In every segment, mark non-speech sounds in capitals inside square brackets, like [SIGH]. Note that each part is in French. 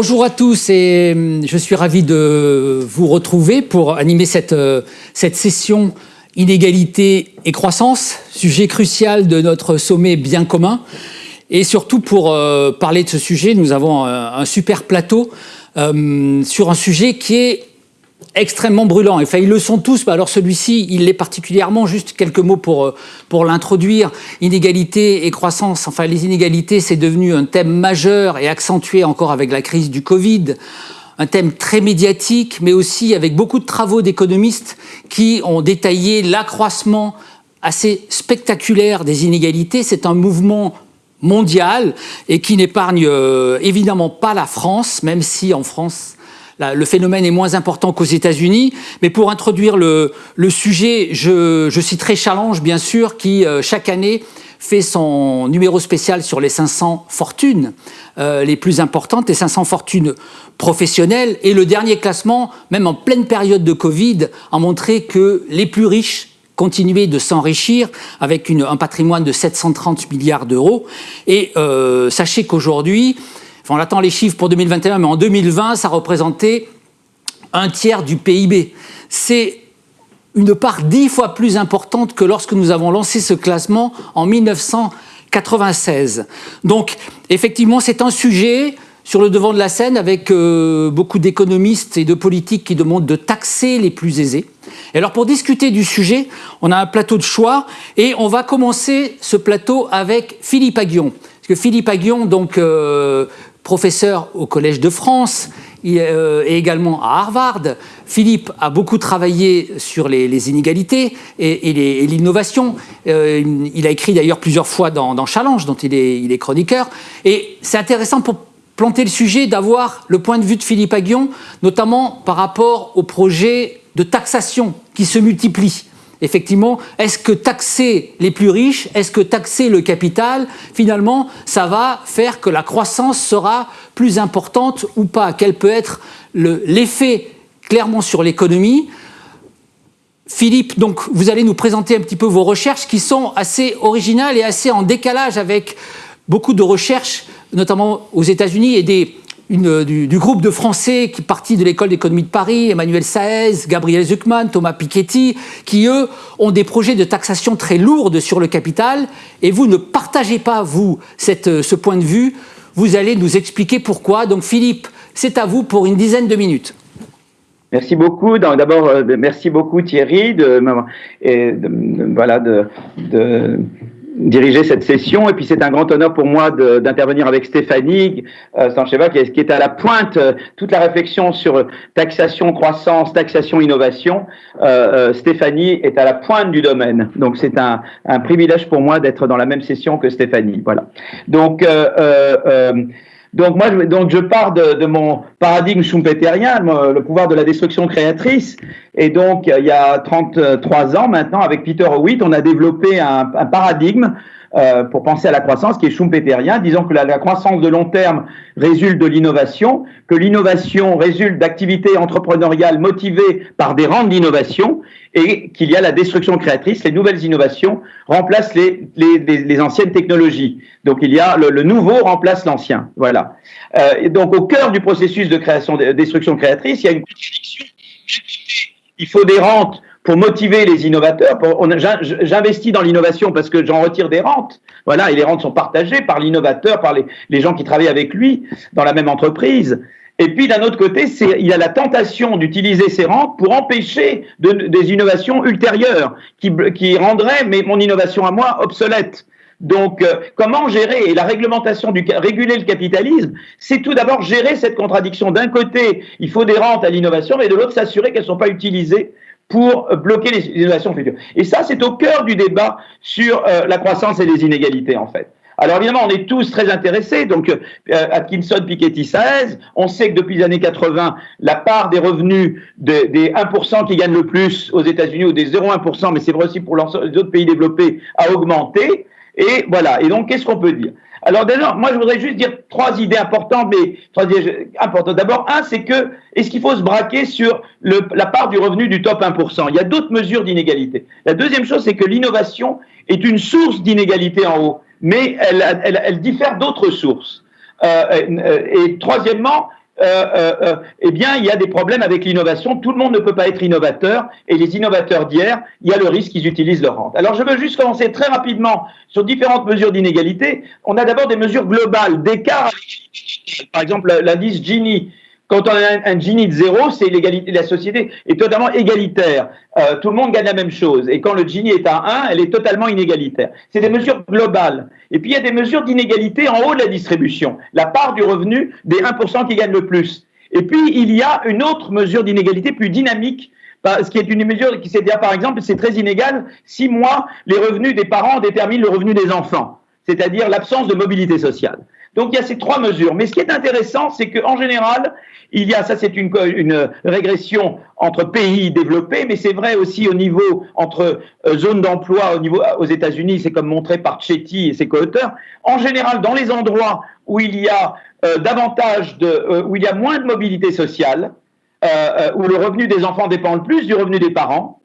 Bonjour à tous et hum, je suis ravi de vous retrouver pour animer cette, euh, cette session inégalité et croissance, sujet crucial de notre sommet bien commun. Et surtout pour euh, parler de ce sujet, nous avons un, super plateau euh, sur un sujet qui est extrêmement brûlant. Enfin, ils le sont tous, mais alors celui-ci, il l'est particulièrement. Juste quelques mots pour, euh, pour l'introduire. Inégalité et croissance. Enfin, les inégalités, c'est devenu un thème majeur et accentué encore avec la crise du Covid. Un thème très médiatique, mais aussi avec beaucoup de travaux d'économistes qui ont détaillé l'accroissement assez spectaculaire des inégalités. C'est un mouvement mondial et qui n'épargne euh, évidemment pas la France, même si en France le phénomène est moins important qu'aux États-Unis. Mais pour introduire le, sujet, je, citerai Challenge, bien sûr, qui euh, chaque année fait son numéro spécial sur les 500 fortunes euh, les plus importantes, les 500 fortunes professionnelles. Et le dernier classement, même en pleine période de Covid, a montré que les plus riches continuaient de s'enrichir avec un patrimoine de 730 milliards d'euros. Et euh, sachez qu'aujourd'hui, on attend les chiffres pour 2021, mais en 2020, ça représentait un tiers du PIB. C'est une part dix fois plus importante que lorsque nous avons lancé ce classement en 1996. Donc, effectivement, c'est un sujet sur le devant de la scène avec euh, beaucoup d'économistes et de politiques qui demandent de taxer les plus aisés. Et alors pour discuter du sujet, on a un plateau de choix et on va commencer ce plateau avec Philippe Aguillon. Parce que Philippe Aguillon, donc euh, professeur au Collège de France euh, et également à Harvard. Philippe a beaucoup travaillé sur les, inégalités et, l'innovation. Euh, il a écrit d'ailleurs plusieurs fois dans, Challenge, dont il est, il est chroniqueur. Et c'est intéressant pour planter le sujet d'avoir le point de vue de Philippe Aguillon, notamment par rapport aux projets de taxation qui se multiplient effectivement, est-ce que taxer les plus riches, est-ce que taxer le capital, finalement, ça va faire que la croissance sera plus importante ou pas Quel peut être l'effet clairement sur l'économie. Philippe, donc vous allez nous présenter un petit peu vos recherches qui sont assez originales et assez en décalage avec beaucoup de recherches, notamment aux États-Unis et des, du, groupe de Français qui partit de l'école d'économie de Paris, Emmanuel Saez, Gabriel Zuckman, Thomas Piketty, qui eux ont des projets de taxation très lourds sur le capital, et vous ne partagez pas, vous, cette, ce point de vue, vous allez nous expliquer pourquoi. Donc Philippe, c'est à vous pour une dizaine de minutes. Merci beaucoup. D'abord, euh, merci beaucoup Thierry de, voilà, de diriger cette session. Et puis c'est un grand honneur pour moi d'intervenir avec Stéphanie euh, Sancheva, qui, est à la pointe euh, toute la réflexion sur taxation, croissance, taxation, innovation. Euh, euh, Stéphanie est à la pointe du domaine. Donc c'est un, un, privilège pour moi d'être dans la même session que Stéphanie. Voilà. Donc donc moi, je, donc je pars de, de mon paradigme schumpeterien, le pouvoir de la destruction créatrice. Et donc, il y a 33 ans maintenant, avec Peter Howitt, on a développé un, paradigme euh, pour penser à la croissance qui est schumpeterien, disant que la, croissance de long terme résulte de l'innovation, que l'innovation résulte d'activités entrepreneuriales motivées par des rentes d'innovation, et qu'il y a la destruction créatrice, les nouvelles innovations remplacent les, les, les, anciennes technologies. Donc il y a le, le nouveau remplace l'ancien. Voilà. Euh, et donc au cœur du processus de création, de destruction créatrice, il y a une contradiction. Il faut des rentes pour motiver les innovateurs. J'investis dans l'innovation parce que j'en retire des rentes. Voilà, et les rentes sont partagées par l'innovateur, par les, gens qui travaillent avec lui dans la même entreprise. Et puis d'un autre côté, il a la tentation d'utiliser ces rentes pour empêcher de, des innovations ultérieures qui, rendraient mon innovation à moi obsolète. Donc, euh, comment gérer Et la réglementation du réguler le capitalisme, c'est tout d'abord gérer cette contradiction. D'un côté, il faut des rentes à l'innovation, mais de l'autre, s'assurer qu'elles ne sont pas utilisées pour bloquer les innovations futures. Et ça, c'est au cœur du débat sur euh, la croissance et les inégalités, en fait. Alors évidemment, on est tous très intéressés. Donc, euh, Atkinson, Piketty, Saez, on sait que depuis les années 80, la part des revenus des 1% qui gagnent le plus aux États-Unis ou des 0,1%, mais c'est vrai aussi pour les autres pays développés, a augmenté. Et voilà. Et donc, qu'est-ce qu'on peut dire? Alors déjà, moi je voudrais juste dire trois idées importantes, mais trois idées importantes. D'abord, un, c'est que est-ce qu'il faut se braquer sur la part du revenu du top 1% Il y a d'autres mesures d'inégalité. La deuxième chose, c'est que l'innovation est une source d'inégalité en haut, mais elle, diffère d'autres sources. et troisièmement, euh, euh, euh, eh bien, il y a des problèmes avec l'innovation. Tout le monde ne peut pas être innovateur. Et les innovateurs d'hier, il y a le risque qu'ils utilisent leur rente. Alors, je veux juste commencer très rapidement sur différentes mesures d'inégalité. On a d'abord des mesures globales d'écart. Par exemple, l'indice Gini, quand on a un, Gini de zéro, c'est l'égalité. La société est totalement égalitaire. Euh, tout le monde gagne la même chose. Et quand le Gini est à 1, elle est totalement inégalitaire. C'est des mesures globales. Et puis il y a des mesures d'inégalité en haut de la distribution. La part du revenu des 1% qui gagnent le plus. Et puis il y a une autre mesure d'inégalité plus dynamique ce qui est une mesure qui, c'est par exemple, c'est très inégal. Si moi, les revenus des parents déterminent le revenu des enfants, c'est-à-dire l'absence de mobilité sociale. Donc il y a ces trois mesures. Mais ce qui est intéressant, c'est qu'en général, il y a, ça c'est une, régression entre pays développés, mais c'est vrai aussi au niveau entre euh, zones d'emploi au niveau aux États-Unis, c'est comme montré par Chetty et ses co-auteurs. En général, dans les endroits où il y a euh, davantage de, euh, où il y a moins de mobilité sociale, où le revenu des enfants dépend le plus du revenu des parents,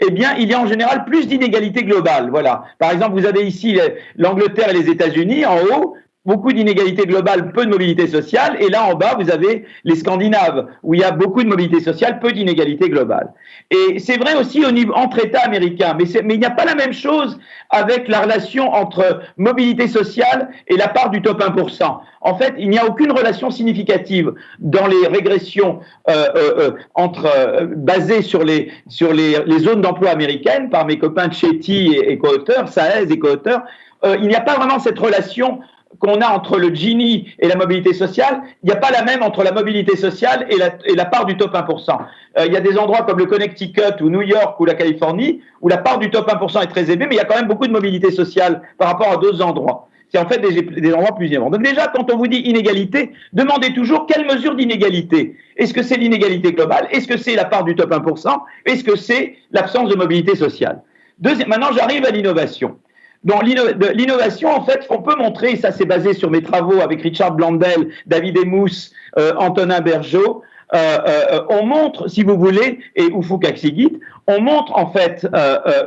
eh bien, il y a en général plus d'inégalités globales. Voilà. Par exemple, vous avez ici l'Angleterre et les États-Unis en haut beaucoup d'inégalités globales, peu de mobilité sociale. Et là, en bas, vous avez les Scandinaves, où il y a beaucoup de mobilité sociale, peu d'inégalités globales. Et c'est vrai aussi au niveau, entre États américains, mais, il n'y a pas la même chose avec la relation entre mobilité sociale et la part du top 1%. En fait, il n'y a aucune relation significative dans les régressions euh, euh, euh entre, basées sur, les, sur les, zones d'emploi américaines par mes copains Chetty et, et co-auteurs, Saez et co-auteurs. Il n'y a pas vraiment cette relation qu'on a entre le Gini et la mobilité sociale, il n'y a pas la même entre la mobilité sociale et la, part du top 1%. Euh, il y a des endroits comme le Connecticut ou New York ou la Californie où la part du top 1% est très élevée, mais il y a quand même beaucoup de mobilité sociale par rapport à d'autres endroits. C'est en fait des, des, endroits plus élevés. Donc déjà, quand on vous dit inégalité, demandez toujours quelle mesure d'inégalité. Est-ce que c'est l'inégalité globale? Est-ce que c'est la part du top 1% Est-ce que c'est l'absence de mobilité sociale? Deuxième, Maintenant, j'arrive à l'innovation. Donc l'innovation, en fait, on peut montrer, ça c'est basé sur mes travaux avec Richard Blandel, David Emous, euh, Antonin Bergeau, euh, euh, on montre, si vous voulez, et Ufuk Aksigit, on montre en fait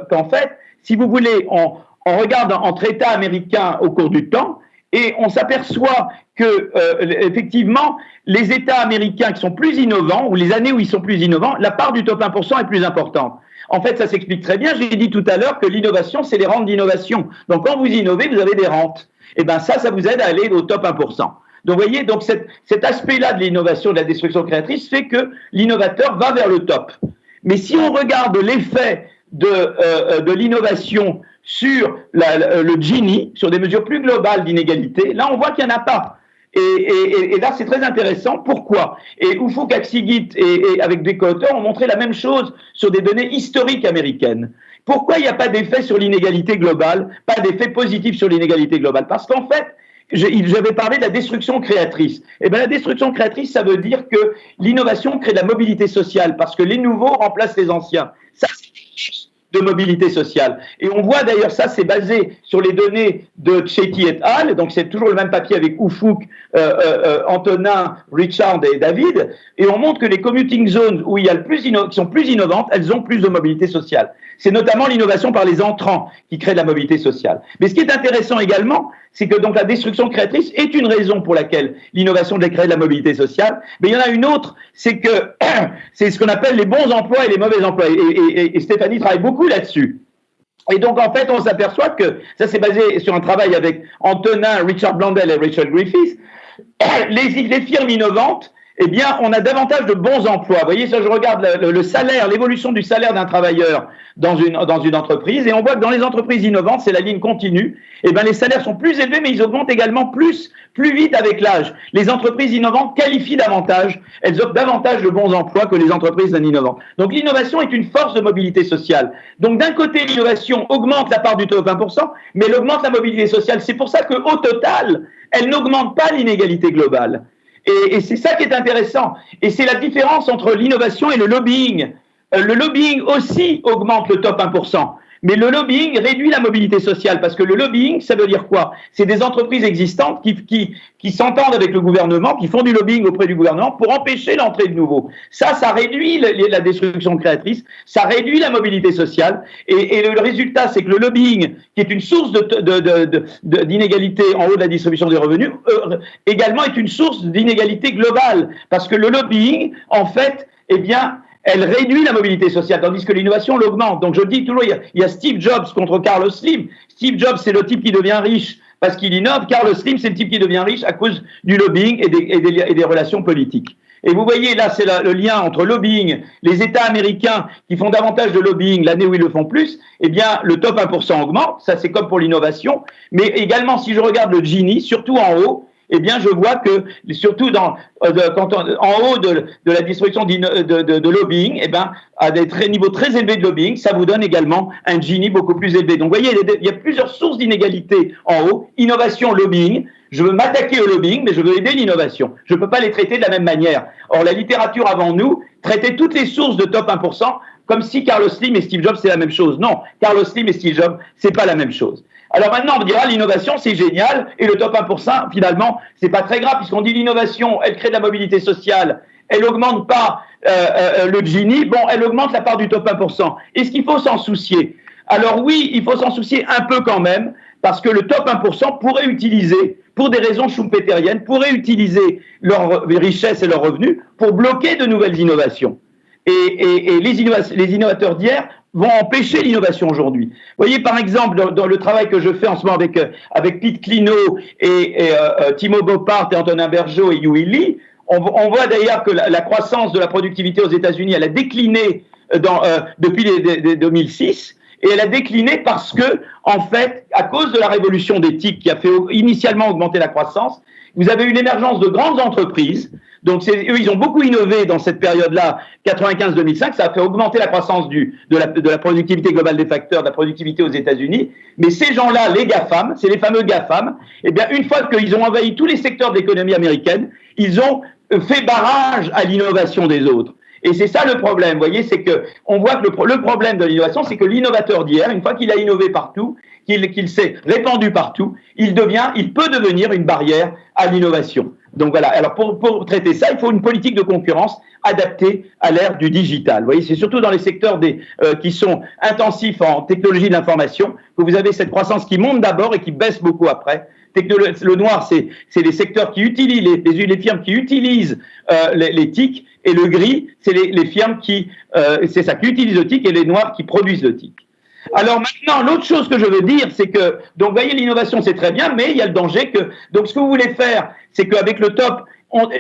qu'en fait, si vous voulez, on, on, regarde entre États américains au cours du temps, et on s'aperçoit que effectivement, les États américains qui sont plus innovants, ou les années où ils sont plus innovants, la part du top 1% est plus importante. En fait, ça s'explique très bien. J'ai dit tout à l'heure que l'innovation, c'est les rentes d'innovation. Donc, quand vous innovez, vous avez des rentes. Et eh bien, ça, ça vous aide à aller au top 1%. Donc, vous voyez, donc cet, aspect-là de l'innovation, de la destruction créatrice, fait que l'innovateur va vers le top. Mais si on regarde l'effet de, euh, de l'innovation sur le Gini, sur des mesures plus globales d'inégalité, là, on voit qu'il n'y en a pas. Et, là, c'est très intéressant. Pourquoi? Et Ufuk Aksigit et, avec des co-auteurs ont montré la même chose sur des données historiques américaines. Pourquoi il n'y a pas d'effet sur l'inégalité globale, pas d'effet positif sur l'inégalité globale? Parce qu'en fait, j'avais parlé de la destruction créatrice. Et eh bien, la destruction créatrice, ça veut dire que l'innovation crée de la mobilité sociale, parce que les nouveaux remplacent les anciens. De mobilité sociale. Et on voit d'ailleurs ça, c'est basé sur les données de Chetty et al. Donc c'est toujours le même papier avec Oufouk, euh, euh, euh, Antonin, Richard et David. Et on montre que les commuting zones où il y a le plus qui sont plus innovantes, elles ont plus de mobilité sociale. C'est notamment l'innovation par les entrants qui crée de la mobilité sociale. Mais ce qui est intéressant également, c'est que donc la destruction créatrice est une raison pour laquelle l'innovation de créer de la mobilité sociale. Mais il y en a une autre, c'est que [CLEARS THROAT] c'est ce qu'on appelle les bons emplois et les mauvais emplois. Et, Stéphanie travaille beaucoup là-dessus. Et donc, en fait, on s'aperçoit que ça, c'est basé sur un travail avec Antonin, Richard Blandel et Rachel Griffiths. [CLEARS THROAT] Les, les firmes innovantes, eh bien, on a davantage de bons emplois. Vous voyez, ça, je regarde le, salaire, l'évolution du salaire d'un travailleur dans une, dans une entreprise, et on voit que dans les entreprises innovantes, c'est la ligne continue, eh bien, les salaires sont plus élevés, mais ils augmentent également plus, plus vite avec l'âge. Les entreprises innovantes qualifient davantage, elles offrent davantage de bons emplois que les entreprises non innovantes. Donc, l'innovation est une force de mobilité sociale. Donc, d'un côté, l'innovation augmente la part du taux de 20%, mais elle augmente la mobilité sociale. C'est pour ça qu'au total, elle n'augmente pas l'inégalité globale. Et, c'est ça qui est intéressant. Et c'est la différence entre l'innovation et le lobbying. Euh, le lobbying aussi augmente le top 1%. Mais le lobbying réduit la mobilité sociale parce que le lobbying, ça veut dire quoi? C'est des entreprises existantes qui, qui, qui s'entendent avec le gouvernement, qui font du lobbying auprès du gouvernement pour empêcher l'entrée de nouveaux. Ça, ça réduit la destruction créatrice, ça réduit la mobilité sociale. Et, le résultat, c'est que le lobbying, qui est une source d'inégalité en haut de la distribution des revenus, euh, également est une source d'inégalité globale. Parce que le lobbying, en fait, eh bien, elle réduit la mobilité sociale, tandis que l'innovation l'augmente. Donc je dis toujours, il y, a, Steve Jobs contre Carlos Slim. Steve Jobs, c'est le type qui devient riche parce qu'il innove. Carlos Slim, c'est le type qui devient riche à cause du lobbying et des, relations politiques. Et vous voyez, là, c'est le lien entre lobbying, les États américains qui font davantage de lobbying l'année où ils le font plus, eh bien, le top 1% augmente, ça c'est comme pour l'innovation, mais également, si je regarde le Gini, surtout en haut, eh bien, je vois que, surtout euh, en haut de, la distribution de, de, lobbying, eh bien, à des niveaux très élevés de lobbying, ça vous donne également un Gini beaucoup plus élevé. Donc, vous voyez, il y a plusieurs sources d'inégalité en haut. Innovation, lobbying. Je veux m'attaquer au lobbying, mais je veux aider l'innovation. Je ne peux pas les traiter de la même manière. Or, la littérature avant nous traitait toutes les sources de top 1% comme si Carlos Slim et Steve Jobs c'est la même chose. Non, Carlos Slim et Steve Jobs c'est pas la même chose. Alors maintenant, on dira l'innovation, c'est génial, et le top 1%, finalement, c'est pas très grave, puisqu'on dit l'innovation, elle crée de la mobilité sociale, elle augmente pas euh, euh, le Gini, bon, elle augmente la part du top 1%. Est-ce qu'il faut s'en soucier? Alors oui, il faut s'en soucier un peu quand même, parce que le top 1% pourrait utiliser, pour des raisons schumpeteriennes, pourrait utiliser leurs richesses et leurs revenus pour bloquer de nouvelles innovations. Et, les, innovateurs d'hier vont empêcher l'innovation aujourd'hui. Vous voyez, par exemple, dans, le travail que je fais en ce moment avec, euh, avec Pete Clino et, euh, euh, Timo Bopart et Antonin Bergeau et Yui Lee, on, voit d'ailleurs que la, croissance de la productivité aux États-Unis, elle a décliné depuis les, les, 2006 et elle a décliné parce que, en fait, à cause de la révolution d'éthique qui a fait initialement augmenter la croissance, vous avez eu l'émergence de grandes entreprises. Donc, eux, ils ont beaucoup innové dans cette période-là, 95-2005. Ça a fait augmenter la croissance de, la, productivité globale des facteurs, de la productivité aux États-Unis. Mais ces gens-là, les GAFAM, c'est les fameux GAFAM, eh bien, une fois qu'ils ont envahi tous les secteurs de l'économie américaine, ils ont fait barrage à l'innovation des autres. Et c'est ça le problème, vous voyez, c'est que on voit que le, le problème de l'innovation, c'est que l'innovateur d'hier, une fois qu'il a innové partout, qu'il s'est répandu partout, il devient, il peut devenir une barrière à l'innovation. Donc voilà. Alors pour, pour, traiter ça, il faut une politique de concurrence adaptée à l'ère du digital. Vous voyez, c'est surtout dans les secteurs des, euh, qui sont intensifs en technologie de l'information que vous avez cette croissance qui monte d'abord et qui baisse beaucoup après. Le noir, c'est les secteurs qui utilisent les, les, firmes qui utilisent euh, les, les, et le gris, c'est les, les, firmes qui, euh, c'est ça, qui utilisent le TIC, et les noirs qui produisent le TIC. Alors maintenant, l'autre chose que je veux dire, c'est que, donc, voyez, l'innovation, c'est très bien, mais il y a le danger que, donc, ce que vous voulez faire, c'est qu'avec le top,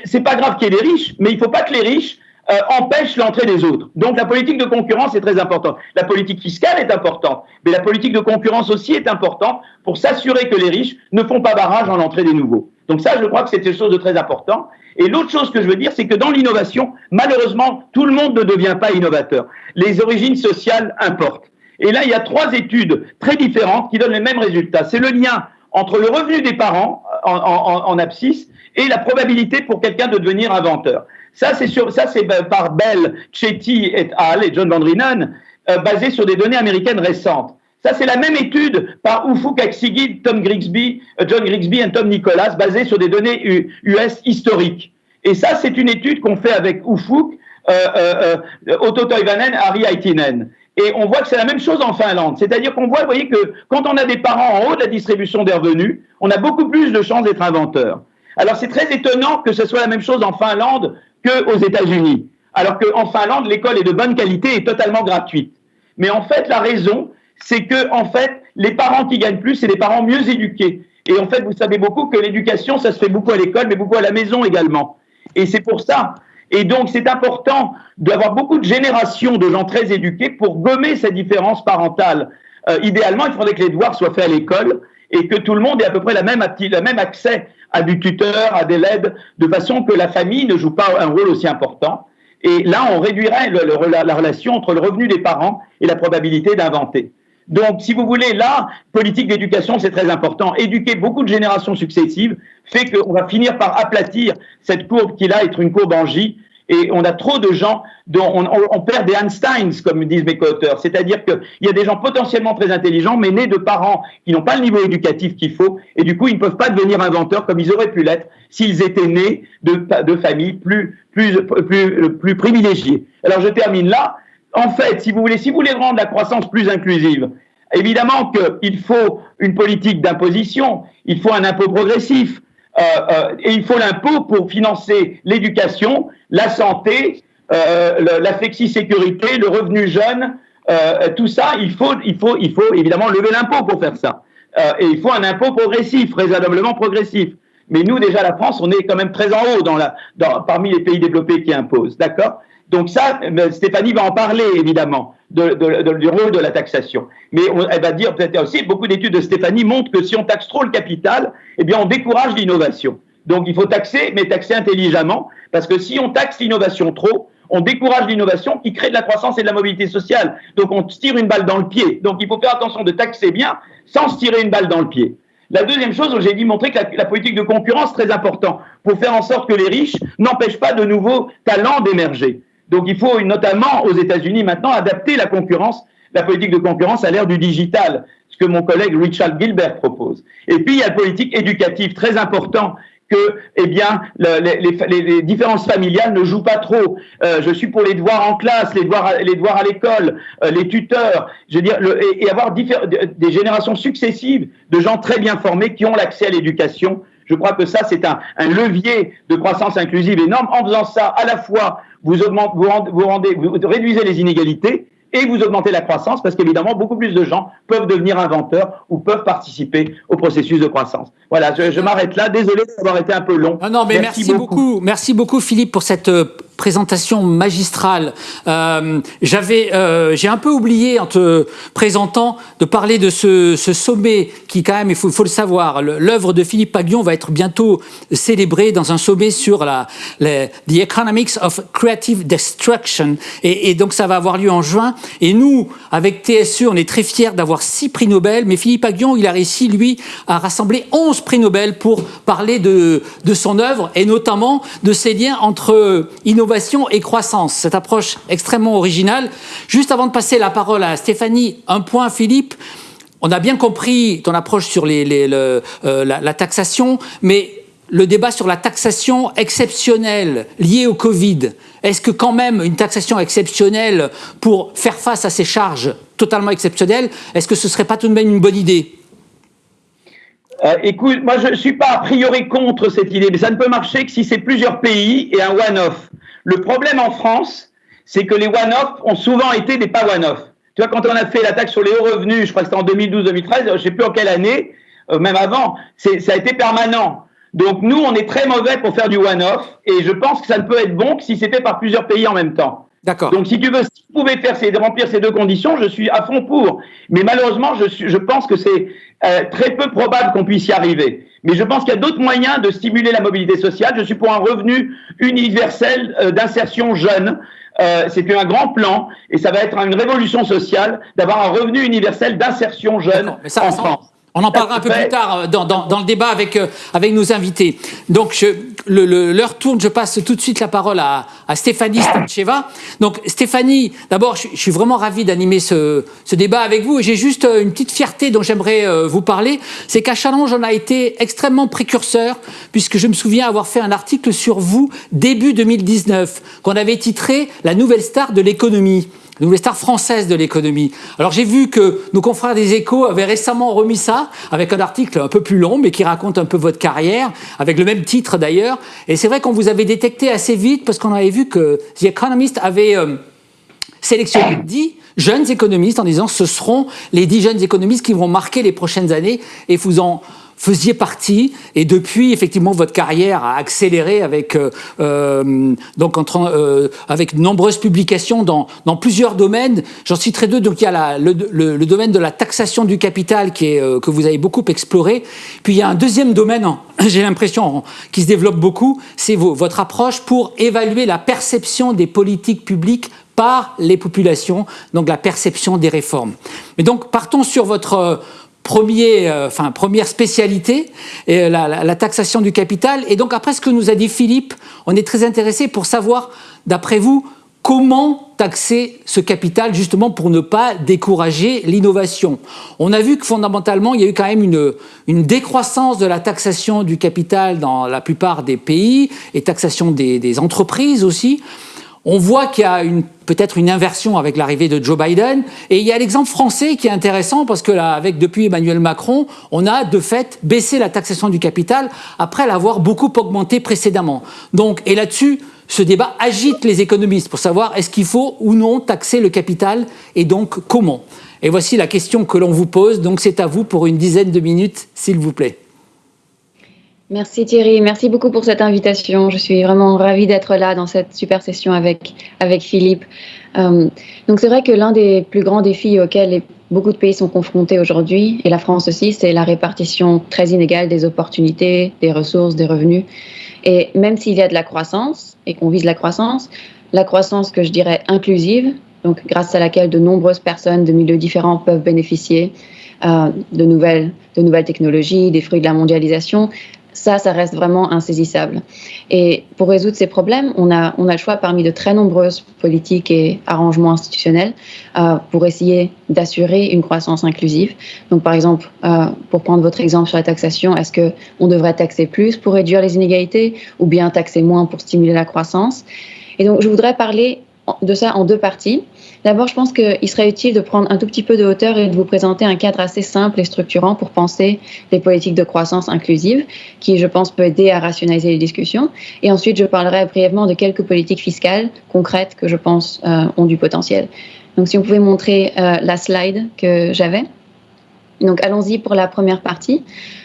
c'est pas grave qu'il y ait des riches, mais il faut pas que les riches euh, empêchent l'entrée des autres. Donc, la politique de concurrence est très importante. La politique fiscale est importante, mais la politique de concurrence aussi est importante pour s'assurer que les riches ne font pas barrage en l'entrée des nouveaux. Donc ça, je crois que c'est quelque chose de très important. Et l'autre chose que je veux dire, c'est que dans l'innovation, malheureusement, tout le monde ne devient pas innovateur. Les origines sociales importent. Et là, il y a trois études très différentes qui donnent les mêmes résultats. C'est le lien entre le revenu des parents en, en, abscisse et la probabilité pour quelqu'un de devenir inventeur. Ça, c'est par Bell, Chetty et al. et John Van euh, basé sur des données américaines récentes. Ça, c'est la même étude par Ufuk Aksigid, Tom Grigsby, euh, John Grigsby et Tom Nicholas, basée sur des données US historiques. Et ça, c'est une étude qu'on fait avec Ufuk, euh, euh Otto Toivanen, Harry Aitinen. Et on voit que c'est la même chose en Finlande. C'est-à-dire qu'on voit, vous voyez, que quand on a des parents en haut de la distribution des revenus, on a beaucoup plus de chances d'être inventeur. Alors c'est très étonnant que ce soit la même chose en Finlande qu'aux États-Unis. Alors qu'en Finlande, l'école est de bonne qualité et totalement gratuite. Mais en fait, la raison, c'est que, en fait, les parents qui gagnent plus, c'est les parents mieux éduqués. Et en fait, vous savez beaucoup que l'éducation, ça se fait beaucoup à l'école, mais beaucoup à la maison également. Et c'est pour ça et donc, c'est important d'avoir beaucoup de générations de gens très éduqués pour gommer ces différences parentales. Euh, idéalement, il faudrait que les devoirs soient faits à l'école et que tout le monde ait à peu près la même, le même accès à du tuteur, à des LED, de façon que la famille ne joue pas un rôle aussi important. Et là, on réduirait la relation entre le revenu des parents et la probabilité d'inventer. Donc, si vous voulez, là, politique d'éducation, c'est très important. Éduquer beaucoup de générations successives fait qu'on va finir par aplatir cette courbe qui, là, est une courbe en J. Et on a trop de gens dont on, perd des Einsteins, comme disent mes co-auteurs. C'est-à-dire qu'il y a des gens potentiellement très intelligents, mais nés de parents qui n'ont pas le niveau éducatif qu'il faut, et du coup, ils ne peuvent pas devenir inventeurs comme ils auraient pu l'être s'ils étaient nés de, de familles plus, plus, plus, plus privilégiées. Alors, je termine là. En fait, si vous voulez, si vous voulez rendre la croissance plus inclusive, évidemment qu'il faut une politique d'imposition, il faut un impôt progressif, euh, euh, et il faut l'impôt pour financer l'éducation, la santé, euh, la flexi-sécurité, le revenu jeune, tout ça, il faut, il, faut, il faut évidemment lever l'impôt pour faire ça. et il faut un impôt progressif, raisonnablement progressif. Mais nous, déjà, la France, on est quand même très en haut parmi les pays développés qui imposent. D'accord? Donc ça, Stéphanie va en parler, évidemment du rôle de la taxation. Mais elle va dire peut-être aussi, beaucoup d'études de Stéphanie montrent que si on taxe trop le capital, eh bien on décourage l'innovation. Donc il faut taxer, mais taxer intelligemment, parce que si on taxe l'innovation trop, on décourage l'innovation qui crée de la croissance et de la mobilité sociale. Donc on tire une balle dans le pied. Donc il faut faire attention de taxer bien sans se tirer une balle dans le pied. La deuxième chose, j'ai dit montrer que la, la, politique de concurrence est très importante pour faire en sorte que les riches n'empêchent pas de nouveaux talents d'émerger. Donc il faut notamment aux États-Unis maintenant adapter la concurrence, la politique de concurrence à l'ère du digital, ce que mon collègue Richard Gilbert propose. Et puis il y a la politique éducative très important que eh bien, les, différences familiales ne jouent pas trop. Euh, je suis pour les devoirs en classe, les devoirs, les devoirs à l'école, euh, les tuteurs, je veux dire, et, avoir des générations successives de gens très bien formés qui ont l'accès à l'éducation. Je crois que ça, c'est un, un, levier de croissance inclusive énorme. En faisant ça, à la fois, vous, vous, rendez, vous réduisez les inégalités et vous augmentez la croissance parce qu'évidemment, beaucoup plus de gens peuvent devenir inventeurs ou peuvent participer au processus de croissance. Voilà, je, je m'arrête là. Désolé d'avoir été un peu long. Non, non, mais merci, beaucoup. Merci beaucoup, Philippe, pour cette euh, présentation magistrale. Euh, j'avais, euh, j'ai un peu oublié en te présentant de parler de ce, sommet qui, quand même, il faut, le savoir, l'œuvre de Philippe Paguion va être bientôt célébrée dans un sommet sur la, la the economics of creative destruction, et, donc ça va avoir lieu en juin. Et nous, avec TSE, on est très fiers d'avoir six prix Nobel, mais Philippe Paguion, il a réussi lui à rassembler 11 prix Nobel pour parler de, de son œuvre et notamment de ces liens entre innovation et croissance. Cette approche extrêmement originale. Juste avant de passer la parole à Stéphanie, un point, Philippe. On a bien compris ton approche sur euh, la, taxation, mais le débat sur la taxation exceptionnelle liée au Covid, est-ce que quand même une taxation exceptionnelle pour faire face à ces charges totalement exceptionnelles, est-ce que ce ne serait pas tout de même une bonne idée? Euh, écoute, moi je ne suis pas a priori contre cette idée, mais ça ne peut marcher que si c'est plusieurs pays et un one-off. Le problème en France, c'est que les one-off ont souvent été des pas one-off. Tu vois, quand on a fait la taxe sur les hauts revenus, je crois que c'était en 2012-2013, je ne sais plus en quelle année, euh, même avant, ça a été permanent. Donc nous, on est très mauvais pour faire du one-off, et je pense que ça ne peut être bon que si c'est fait par plusieurs pays en même temps. D'accord. Donc si tu veux, si vous pouvez faire ces, remplir ces deux conditions, je suis à fond pour. Mais malheureusement, je, suis, je pense que c'est euh, très peu probable qu'on puisse y arriver. Mais je pense qu'il y a d'autres moyens de stimuler la mobilité sociale. Je suis pour un revenu universel euh, d'insertion jeune. Euh, c'est un grand plan et ça va être une révolution sociale d'avoir un revenu universel d'insertion jeune en France. On en parlera un peu plus tard euh, dans, dans, dans le débat avec, euh, avec nos invités. Donc, je, le, le, l'heure tourne, je passe tout de suite la parole à, à Stéphanie Stancheva. Donc, Stéphanie, d'abord, je, je, suis vraiment ravi d'animer ce, ce débat avec vous. Et j'ai juste euh, une petite fierté dont j'aimerais vous parler. C'est qu'à Challenge, on a été extrêmement précurseur, puisque je me souviens avoir fait un article sur vous début 2019, qu'on avait titré « La nouvelle star de l'économie » nouvelle star française de l'économie. Alors j'ai vu que nos confrères des échos avaient récemment remis ça avec un article un peu plus long mais qui raconte un peu votre carrière, avec le même titre d'ailleurs. Et c'est vrai qu'on vous avait détecté assez vite parce qu'on avait vu que The Economist avait euh, sélectionné 10 jeunes économistes en disant ce seront les 10 jeunes économistes qui vont marquer les prochaines années et vous en faisiez partie et depuis effectivement votre carrière a accéléré avec euh, euh donc entre, euh, avec nombreuses publications dans, dans plusieurs domaines. J'en citerai deux. Donc il y a la, le, le, le, domaine de la taxation du capital qui est euh, que vous avez beaucoup exploré. Puis il y a un deuxième domaine, [LAUGHS] j'ai l'impression, qui se développe beaucoup, c'est votre approche pour évaluer la perception des politiques publiques par les populations, donc la perception des réformes. Mais donc partons sur votre premier, enfin, première spécialité, et la, la, taxation du capital. Et donc après ce que nous a dit Philippe, on est très intéressé pour savoir, d'après vous, comment taxer ce capital justement pour ne pas décourager l'innovation. On a vu que fondamentalement, il y a eu quand même une, une décroissance de la taxation du capital dans la plupart des pays et taxation des, des entreprises aussi. On voit qu'il y a peut-être une inversion avec l'arrivée de Joe Biden. Et il y a l'exemple français qui est intéressant parce que là, avec depuis Emmanuel Macron, on a de fait baissé la taxation du capital après l'avoir beaucoup augmenté précédemment. Donc, et là-dessus, ce débat agite les économistes pour savoir est-ce qu'il faut ou non taxer le capital et donc comment. Et voici la question que l'on vous pose, donc c'est à vous pour une dizaine de minutes, s'il vous plaît. Merci Thierry, merci beaucoup pour cette invitation. Je suis vraiment ravie d'être là dans cette super session avec, avec Philippe. Euh, donc c'est vrai que l'un des plus grands défis auxquels beaucoup de pays sont confrontés aujourd'hui, et la France aussi, c'est la répartition très inégale des opportunités, des ressources, des revenus. Et même s'il y a de la croissance et qu'on vise la croissance, la croissance que je dirais inclusive, donc grâce à laquelle de nombreuses personnes de milieux différents peuvent bénéficier euh, de, nouvelles, de nouvelles technologies, des fruits de la mondialisation, ça, ça reste vraiment insaisissable. Et pour résoudre ces problèmes, on a, on a le choix parmi de très nombreuses politiques et arrangements institutionnels euh, pour essayer d'assurer une croissance inclusive. Donc, par exemple, euh, pour prendre votre exemple sur la taxation, est-ce qu'on devrait taxer plus pour réduire les inégalités ou bien taxer moins pour stimuler la croissance? Et donc, je voudrais parler de ça en deux parties. D'abord, je pense qu'il serait utile de prendre un tout petit peu de hauteur et de vous présenter un cadre assez simple et structurant pour penser les politiques de croissance inclusive, qui, je pense, peut aider à rationaliser les discussions. Et ensuite, je parlerai brièvement de quelques politiques fiscales concrètes que je pense euh, ont du potentiel. Donc, si on pouvait montrer euh, la slide que j'avais. Donc, allons-y pour la première partie.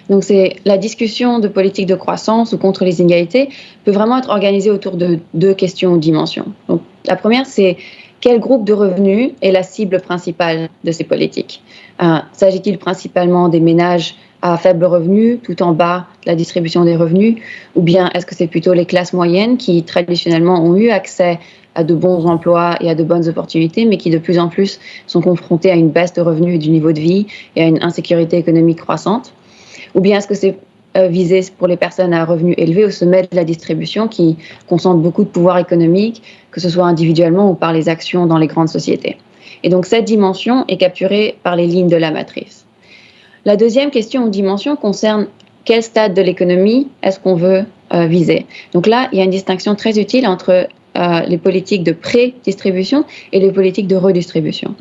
Donc, c'est la discussion de politique de croissance ou contre les inégalités peut vraiment être organisée autour de deux questions ou dimensions. Donc, la première, c'est quel groupe de revenus est la cible principale de ces politiques euh, S'agit-il principalement des ménages à faible revenu, tout en bas de la distribution des revenus, ou bien est-ce que c'est plutôt les classes moyennes qui traditionnellement ont eu accès à de bons emplois et à de bonnes opportunités, mais qui de plus en plus sont confrontées à une baisse de revenus du niveau de vie et à une insécurité économique croissante? Ou bien est-ce que c'est euh, visé pour les personnes à revenus élevés au sommet de la distribution qui concentrent beaucoup de pouvoir économique, que ce soit individuellement ou par les actions dans les grandes sociétés. Et donc cette dimension est capturée par les lignes de la matrice. La deuxième question ou dimension concerne quel stade de l'économie est-ce qu'on veut euh, viser. Donc là, il y a une distinction très utile entre euh, les politiques de pré-distribution et les politiques de redistribution.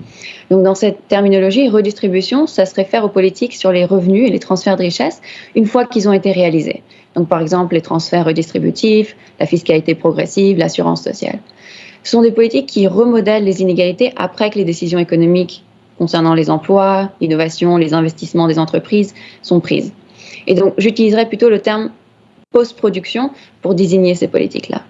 Donc dans cette terminologie, redistribution, ça se réfère aux politiques sur les revenus et les transferts de richesse une fois qu'ils ont été réalisés. Donc par exemple les transferts redistributifs, la fiscalité progressive, l'assurance sociale. Ce sont des politiques qui remodèlent les inégalités après que les décisions économiques concernant les emplois, l'innovation, les investissements des entreprises sont prises. Et donc j'utiliserai plutôt le terme post-production pour désigner ces politiques-là.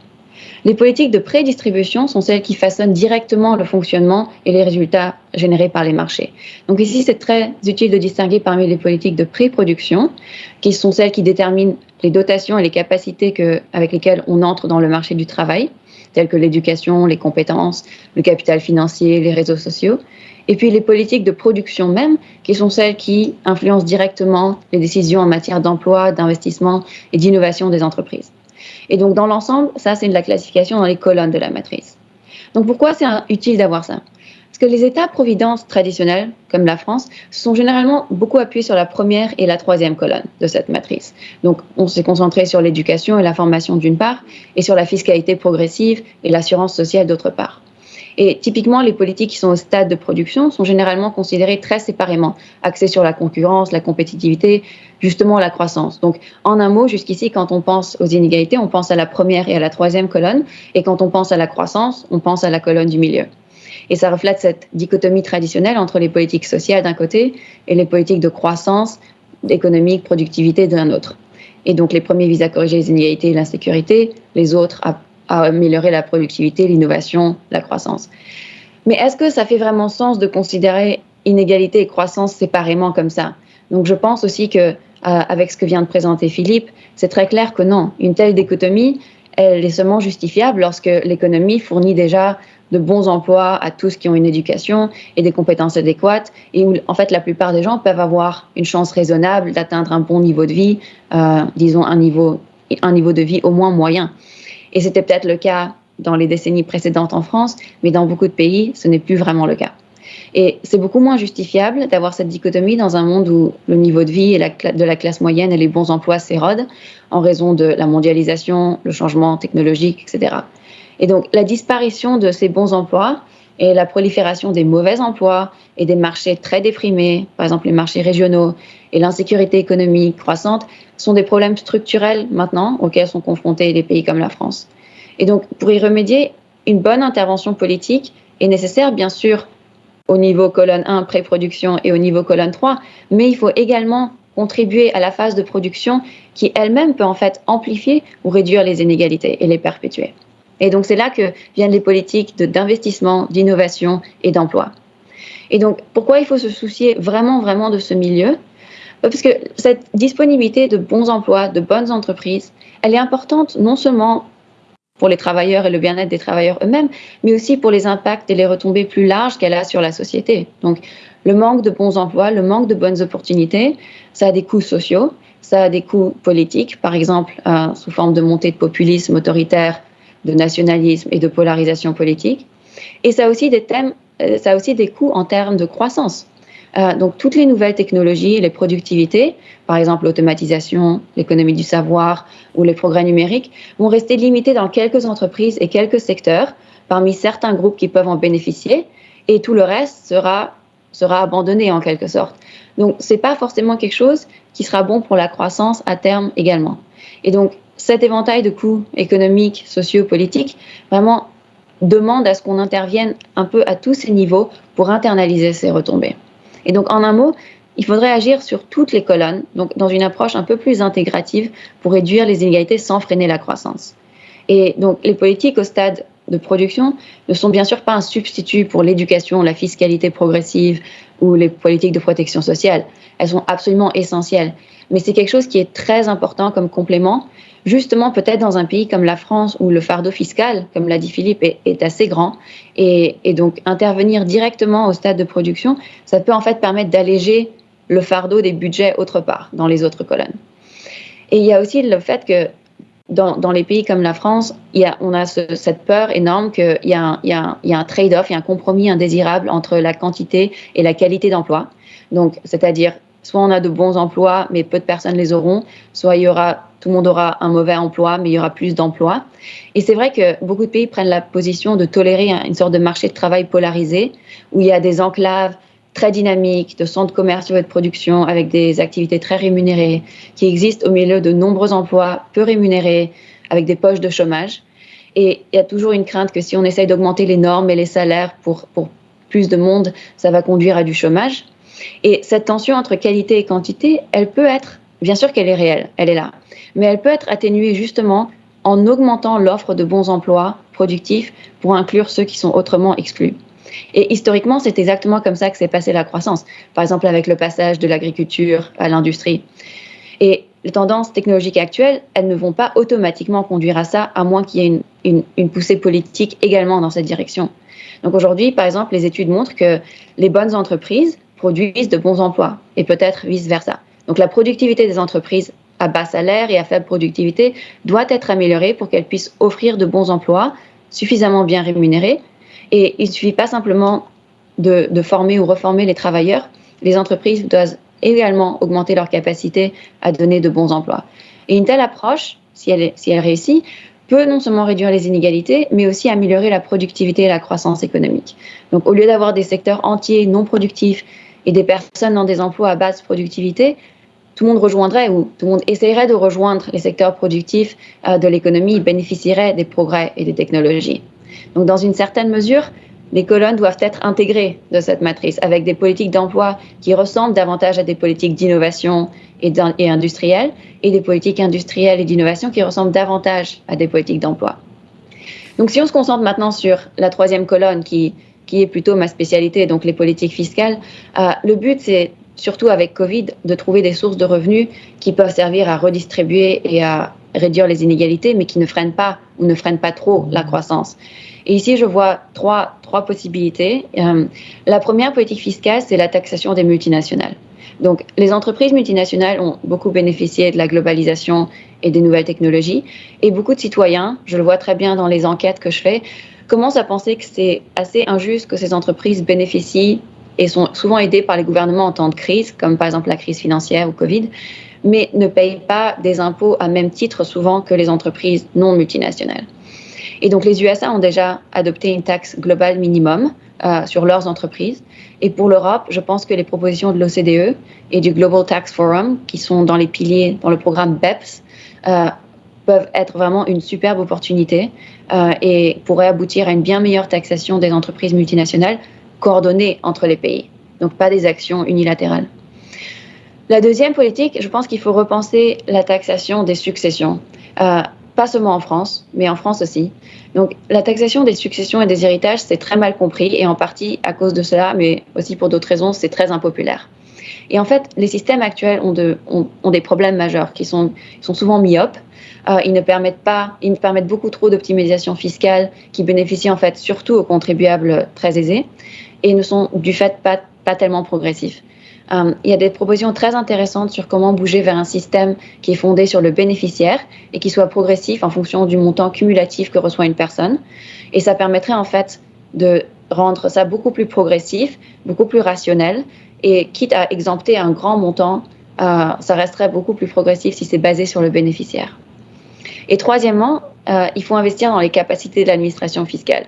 Les politiques de prédistribution sont celles qui façonnent directement le fonctionnement et les résultats générés par les marchés. Donc ici, c'est très utile de distinguer parmi les politiques de pré-production, qui sont celles qui déterminent les dotations et les capacités avec lesquelles on entre dans le marché du travail, telles que l'éducation, les compétences, le capital financier, les réseaux sociaux. Et puis les politiques de production même, qui sont celles qui influencent directement les décisions en matière d'emploi, d'investissement et d'innovation des entreprises. Et donc, dans l'ensemble, ça, c'est de la classification dans les colonnes de la matrice. Donc, pourquoi c'est utile d'avoir ça? Parce que les États-providence traditionnels, comme la France, sont généralement beaucoup appuyés sur la première et la troisième colonne de cette matrice. Donc, on s'est concentré sur l'éducation et la formation d'une part, et sur la fiscalité progressive et l'assurance sociale d'autre part. Et typiquement, les politiques qui sont au stade de production sont généralement considérées très séparément, axées sur la concurrence, la compétitivité, justement la croissance. Donc, en un mot, jusqu'ici, quand on pense aux inégalités, on pense à la première et à la troisième colonne, et quand on pense à la croissance, on pense à la colonne du milieu. Et ça reflète cette dichotomie traditionnelle entre les politiques sociales d'un côté et les politiques de croissance, économique, productivité d'un autre. Et donc, les premiers visent à corriger les inégalités et l'insécurité, les autres à à améliorer la productivité, l'innovation, la croissance. Mais est-ce que ça fait vraiment sens de considérer inégalité et croissance séparément comme ça? Donc je pense aussi que euh, avec ce que vient de présenter Philippe, c'est très clair que non. Une telle dichotomie, elle est seulement justifiable lorsque l'économie fournit déjà de bons emplois à tous qui ont une éducation et des compétences adéquates, et où en fait la plupart des gens peuvent avoir une chance raisonnable d'atteindre un bon niveau de vie, euh, disons un niveau, un niveau de vie au moins moyen. Et c'était peut-être le cas dans les décennies précédentes en France, mais dans beaucoup de pays, ce n'est plus vraiment le cas. Et c'est beaucoup moins justifiable d'avoir cette dichotomie dans un monde où le niveau de vie de la classe moyenne et les bons emplois s'érodent en raison de la mondialisation, le changement technologique, etc. Et donc la disparition de ces bons emplois et la prolifération des mauvais emplois et des marchés très déprimés, par exemple les marchés régionaux, et l'insécurité économique croissante, sont des problèmes structurels maintenant auxquels sont confrontés des pays comme la France. Et donc pour y remédier, une bonne intervention politique est nécessaire, bien sûr, au niveau colonne 1, pré-production, et au niveau colonne 3, mais il faut également contribuer à la phase de production qui elle-même peut en fait amplifier ou réduire les inégalités et les perpétuer. Et donc c'est là que viennent les politiques d'investissement, d'innovation et d'emploi. Et donc pourquoi il faut se soucier vraiment, vraiment de ce milieu? Parce que cette disponibilité de bons emplois, de bonnes entreprises, elle est importante non seulement pour les travailleurs et le bien-être des travailleurs eux-mêmes, mais aussi pour les impacts et les retombées plus larges qu'elle a sur la société. Donc, le manque de bons emplois, le manque de bonnes opportunités, ça a des coûts sociaux, ça a des coûts politiques, par exemple euh, sous forme de montée de populisme autoritaire, de nationalisme et de polarisation politique. Et ça a aussi des euh, ça a aussi des coûts en termes de croissance. Euh, donc toutes les nouvelles technologies, les productivités, par exemple l'automatisation, l'économie du savoir ou les progrès numériques, vont rester limités dans quelques entreprises et quelques secteurs, parmi certains groupes qui peuvent en bénéficier, et tout le reste sera, sera abandonné en quelque sorte. Donc ce n'est pas forcément quelque chose qui sera bon pour la croissance à terme également. Et donc cet éventail de coûts économiques, sociaux, politiques, vraiment demande à ce qu'on intervienne un peu à tous ces niveaux pour internaliser ces retombées. Et donc, en un mot, il faudrait agir sur toutes les colonnes, donc dans une approche un peu plus intégrative pour réduire les inégalités sans freiner la croissance. Et donc, les politiques au stade de production ne sont bien sûr pas un substitut pour l'éducation, la fiscalité progressive ou les politiques de protection sociale. Elles sont absolument essentielles. Mais c'est quelque chose qui est très important comme complément, justement peut-être dans un pays comme la France où le fardeau fiscal, comme l'a dit Philippe, est, assez grand. Et, et, donc intervenir directement au stade de production, ça peut en fait permettre d'alléger le fardeau des budgets autre part, dans les autres colonnes. Et il y a aussi le fait que dans, dans les pays comme la France, y a, on a ce, cette peur énorme qu'il y a un, il y a un, un trade-off, il y a un compromis indésirable entre la quantité et la qualité d'emploi. Donc, c'est-à-dire, soit on a de bons emplois, mais peu de personnes les auront, soit il y aura tout le monde aura un mauvais emploi, mais il y aura plus d'emplois. Et c'est vrai que beaucoup de pays prennent la position de tolérer une sorte de marché de travail polarisé, où il y a des enclaves très dynamiques, de centres commerciaux et de production avec des activités très rémunérées, qui existent au milieu de nombreux emplois peu rémunérés, avec des poches de chômage. Et il y a toujours une crainte que si on essaye d'augmenter les normes et les salaires pour, pour plus de monde, ça va conduire à du chômage. Et cette tension entre qualité et quantité, elle peut être Bien sûr qu'elle est réelle, elle est là, mais elle peut être atténuée justement en augmentant l'offre de bons emplois productifs pour inclure ceux qui sont autrement exclus. Et historiquement, c'est exactement comme ça que s'est passée la croissance, par exemple avec le passage de l'agriculture à l'industrie. Et les tendances technologiques actuelles, elles ne vont pas automatiquement conduire à ça, à moins qu'il y ait une, poussée politique également dans cette direction. Donc aujourd'hui, par exemple, les études montrent que les bonnes entreprises produisent de bons emplois, et peut-être vice-versa. Donc la productivité des entreprises à bas salaire et à faible productivité doit être améliorée pour qu'elles puissent offrir de bons emplois suffisamment bien rémunérés. Et il ne suffit pas simplement de, former ou reformer les travailleurs. Les entreprises doivent également augmenter leur capacité à donner de bons emplois. Et une telle approche, si elle, si elle réussit, peut non seulement réduire les inégalités, mais aussi améliorer la productivité et la croissance économique. Donc au lieu d'avoir des secteurs entiers non productifs et des personnes dans des emplois à basse productivité, tout le monde rejoindrait ou tout le monde essaierait de rejoindre les secteurs productifs euh, de l'économie, bénéficierait des progrès et des technologies. Donc, dans une certaine mesure, les colonnes doivent être intégrées de cette matrice avec des politiques d'emploi qui ressemblent davantage à des politiques d'innovation et, industrielles et des politiques industrielles et d'innovation qui ressemblent davantage à des politiques d'emploi. Donc, si on se concentre maintenant sur la troisième colonne qui, qui est plutôt ma spécialité, donc les politiques fiscales, euh, le but c'est surtout avec Covid, de trouver des sources de revenus qui peuvent servir à redistribuer et à, réduire les inégalités, mais qui ne freinent pas ou ne freinent pas trop la croissance. Et ici, je vois trois, trois possibilités. Euh, la première politique fiscale, c'est la taxation des multinationales. Donc, les entreprises multinationales ont beaucoup bénéficié de la globalisation et des nouvelles technologies. Et beaucoup de citoyens, je le vois très bien dans les enquêtes que je fais, commencent à penser que c'est assez injuste que ces entreprises bénéficient et sont souvent aidées par les gouvernements en temps de crise, comme par exemple la crise financière ou Covid, mais ne payent pas des impôts à même titre souvent que les entreprises non multinationales. Et donc les USA ont déjà adopté une taxe globale minimum euh, sur leurs entreprises. Et pour l'Europe, je pense que les propositions de l'OCDE et du Global Tax Forum, qui sont dans les piliers dans le programme BEPS, euh, peuvent être vraiment une superbe opportunité euh, et pourraient aboutir à une bien meilleure taxation des entreprises multinationales coordonnées entre les pays. Donc pas des actions unilatérales. La deuxième politique, je pense qu'il faut repenser la taxation des successions. Euh, pas seulement en France, mais en France aussi. Donc la taxation des successions et des héritages, c'est très mal compris et en partie à cause de cela, mais aussi pour d'autres raisons, c'est très impopulaire. Et en fait, les systèmes actuels ont, de, ont, ont des problèmes majeurs qui sont, souvent myopes. Euh, ils ne permettent pas, ils permettent beaucoup trop d'optimisation fiscale qui bénéficie en fait surtout aux contribuables très aisés et ne sont du fait pas tellement progressifs. Euh, il y a des propositions très intéressantes sur comment bouger vers un système qui est fondé sur le bénéficiaire et qui soit progressif en fonction du montant cumulatif que reçoit une personne. Et ça permettrait en fait de rendre ça beaucoup plus progressif, beaucoup plus rationnel. Et quitte à exempter un grand montant, euh, ça resterait beaucoup plus progressif si c'est basé sur le bénéficiaire. Et troisièmement, euh, il faut investir dans les capacités de l'administration fiscale.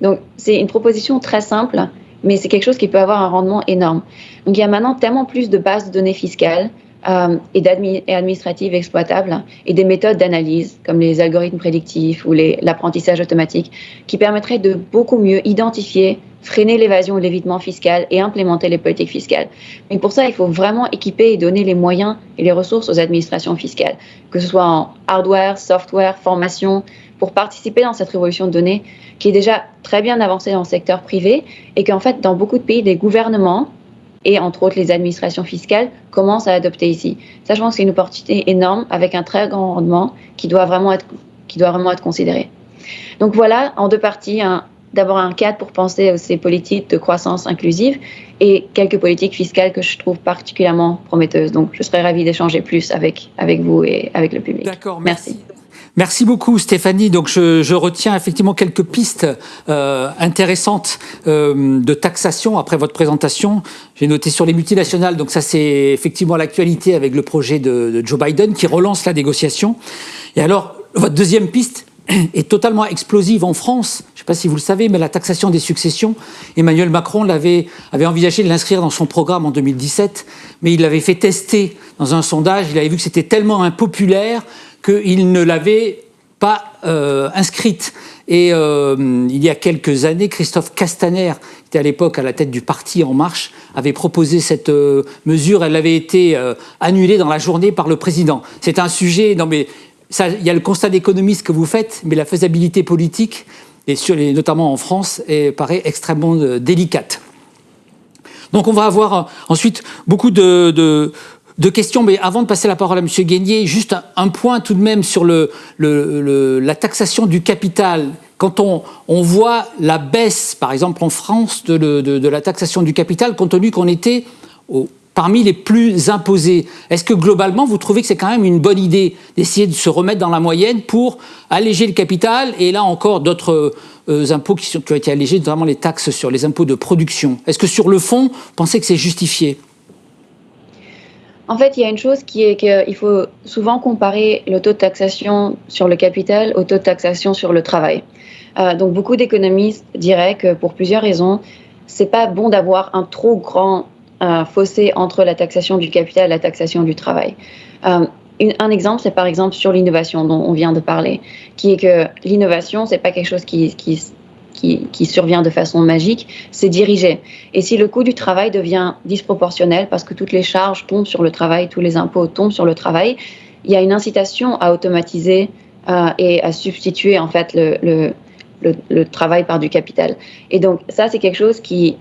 Donc, c'est une proposition très simple mais c'est quelque chose qui peut avoir un rendement énorme. Donc il y a maintenant tellement plus de bases de données fiscales euh, et, administratives exploitables et des méthodes d'analyse comme les algorithmes prédictifs ou l'apprentissage automatique qui permettraient de beaucoup mieux identifier, freiner l'évasion ou l'évitement fiscal et implémenter les politiques fiscales. Mais pour ça, il faut vraiment équiper et donner les moyens et les ressources aux administrations fiscales, que ce soit en hardware, software, formation, pour participer dans cette révolution de données qui est déjà très bien avancée dans le secteur privé et qu'en fait, dans beaucoup de pays, des gouvernements et entre autres les administrations fiscales commencent à adopter ici. Ça, je pense que c'est une opportunité énorme avec un très grand rendement qui doit vraiment être, qui doit vraiment être considéré. Donc voilà, en deux parties, d'abord un cadre pour penser à ces politiques de croissance inclusive et quelques politiques fiscales que je trouve particulièrement prometteuses. Donc je serais ravie d'échanger plus avec, avec vous et avec le public. D'accord, merci. Merci beaucoup Stéphanie. Donc je, je, retiens effectivement quelques pistes euh, intéressantes euh, de taxation après votre présentation. J'ai noté sur les multinationales, donc ça c'est effectivement l'actualité avec le projet de, de, Joe Biden qui relance la négociation. Et alors, votre deuxième piste [CLEARS THROAT] est totalement explosive en France. Je ne sais pas si vous le savez, mais la taxation des successions, Emmanuel Macron l'avait avait envisagé de l'inscrire dans son programme en 2017, mais il l'avait fait tester dans un sondage. Il avait vu que c'était tellement impopulaire qu'il ne l'avait pas euh, inscrite. Et euh, il y a quelques années, Christophe Castaner, qui était à l'époque à la tête du parti En Marche, avait proposé cette euh, mesure. Elle avait été annulée dans la journée par le président. C'est un sujet, non mais ça, il y a le constat d'économiste que vous faites, mais la faisabilité politique, et notamment en France, paraît extrêmement délicate. Donc on va avoir ensuite beaucoup de deux questions, mais avant de passer la parole à M. Guénier, juste un, point tout de même sur la taxation du capital. Quand on, voit la baisse, par exemple en France, de, la taxation du capital, compte tenu qu'on était parmi les plus imposés, est-ce que globalement vous trouvez que c'est quand même une bonne idée d'essayer de se remettre dans la moyenne pour alléger le capital et là encore d'autres euh, impôts qui ont été allégés, notamment les taxes sur les impôts de production? Est-ce que sur le fond, vous pensez que c'est justifié? En fait, il y a une chose qui est qu'il faut souvent comparer le taux de taxation sur le capital au taux de taxation sur le travail. Euh, donc, beaucoup d'économistes diraient que pour plusieurs raisons, c'est pas bon d'avoir un trop grand euh, fossé entre la taxation du capital et la taxation du travail. Euh, un exemple, c'est par exemple sur l'innovation dont on vient de parler, qui est que l'innovation, c'est pas quelque chose qui, qui qui, survient de façon magique, c'est dirigé. Et si le coût du travail devient disproportionnel parce que toutes les charges tombent sur le travail, tous les impôts tombent sur le travail, il y a une incitation à automatiser euh, et à substituer en fait le, travail par du capital. Et donc ça, c'est quelque chose qui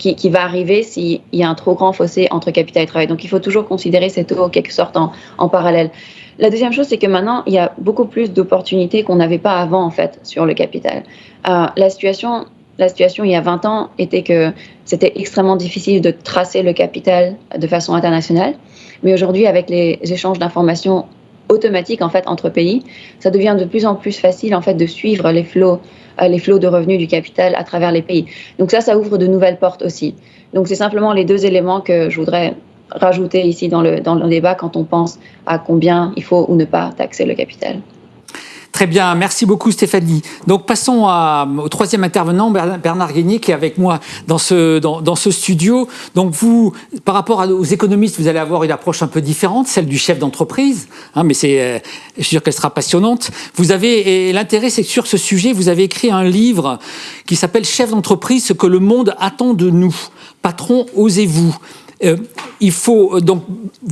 qui, va arriver s'il y a un trop grand fossé entre capital et travail. Donc il faut toujours considérer ces taux en quelque sorte en, en parallèle. La deuxième chose, c'est que maintenant, il y a beaucoup plus d'opportunités qu'on n'avait pas avant, en fait, sur le capital. Euh, la situation la situation il y a 20 ans était que c'était extrêmement difficile de tracer le capital de façon internationale. Mais aujourd'hui, avec les échanges d'informations automatiques en fait entre pays, ça devient de plus en plus facile en fait de suivre les flots, euh, les flots de revenus du capital à travers les pays. Donc ça, ça ouvre de nouvelles portes aussi. Donc c'est simplement les deux éléments que je voudrais rajouter ici dans le, dans le débat quand on pense à combien il faut ou ne pas taxer le capital. Très bien, merci beaucoup Stéphanie. Donc passons à, au troisième intervenant, Bernard Guénier, qui est avec moi dans ce, dans, dans, ce studio. Donc vous, par rapport aux économistes, vous allez avoir une approche un peu différente, celle du chef d'entreprise, hein, mais c'est, euh, je suis sûr qu'elle sera passionnante. Vous avez, et l'intérêt c'est que sur ce sujet, vous avez écrit un livre qui s'appelle Chef d'entreprise, ce que le monde attend de nous. Patron, osez-vous euh, il faut euh, donc,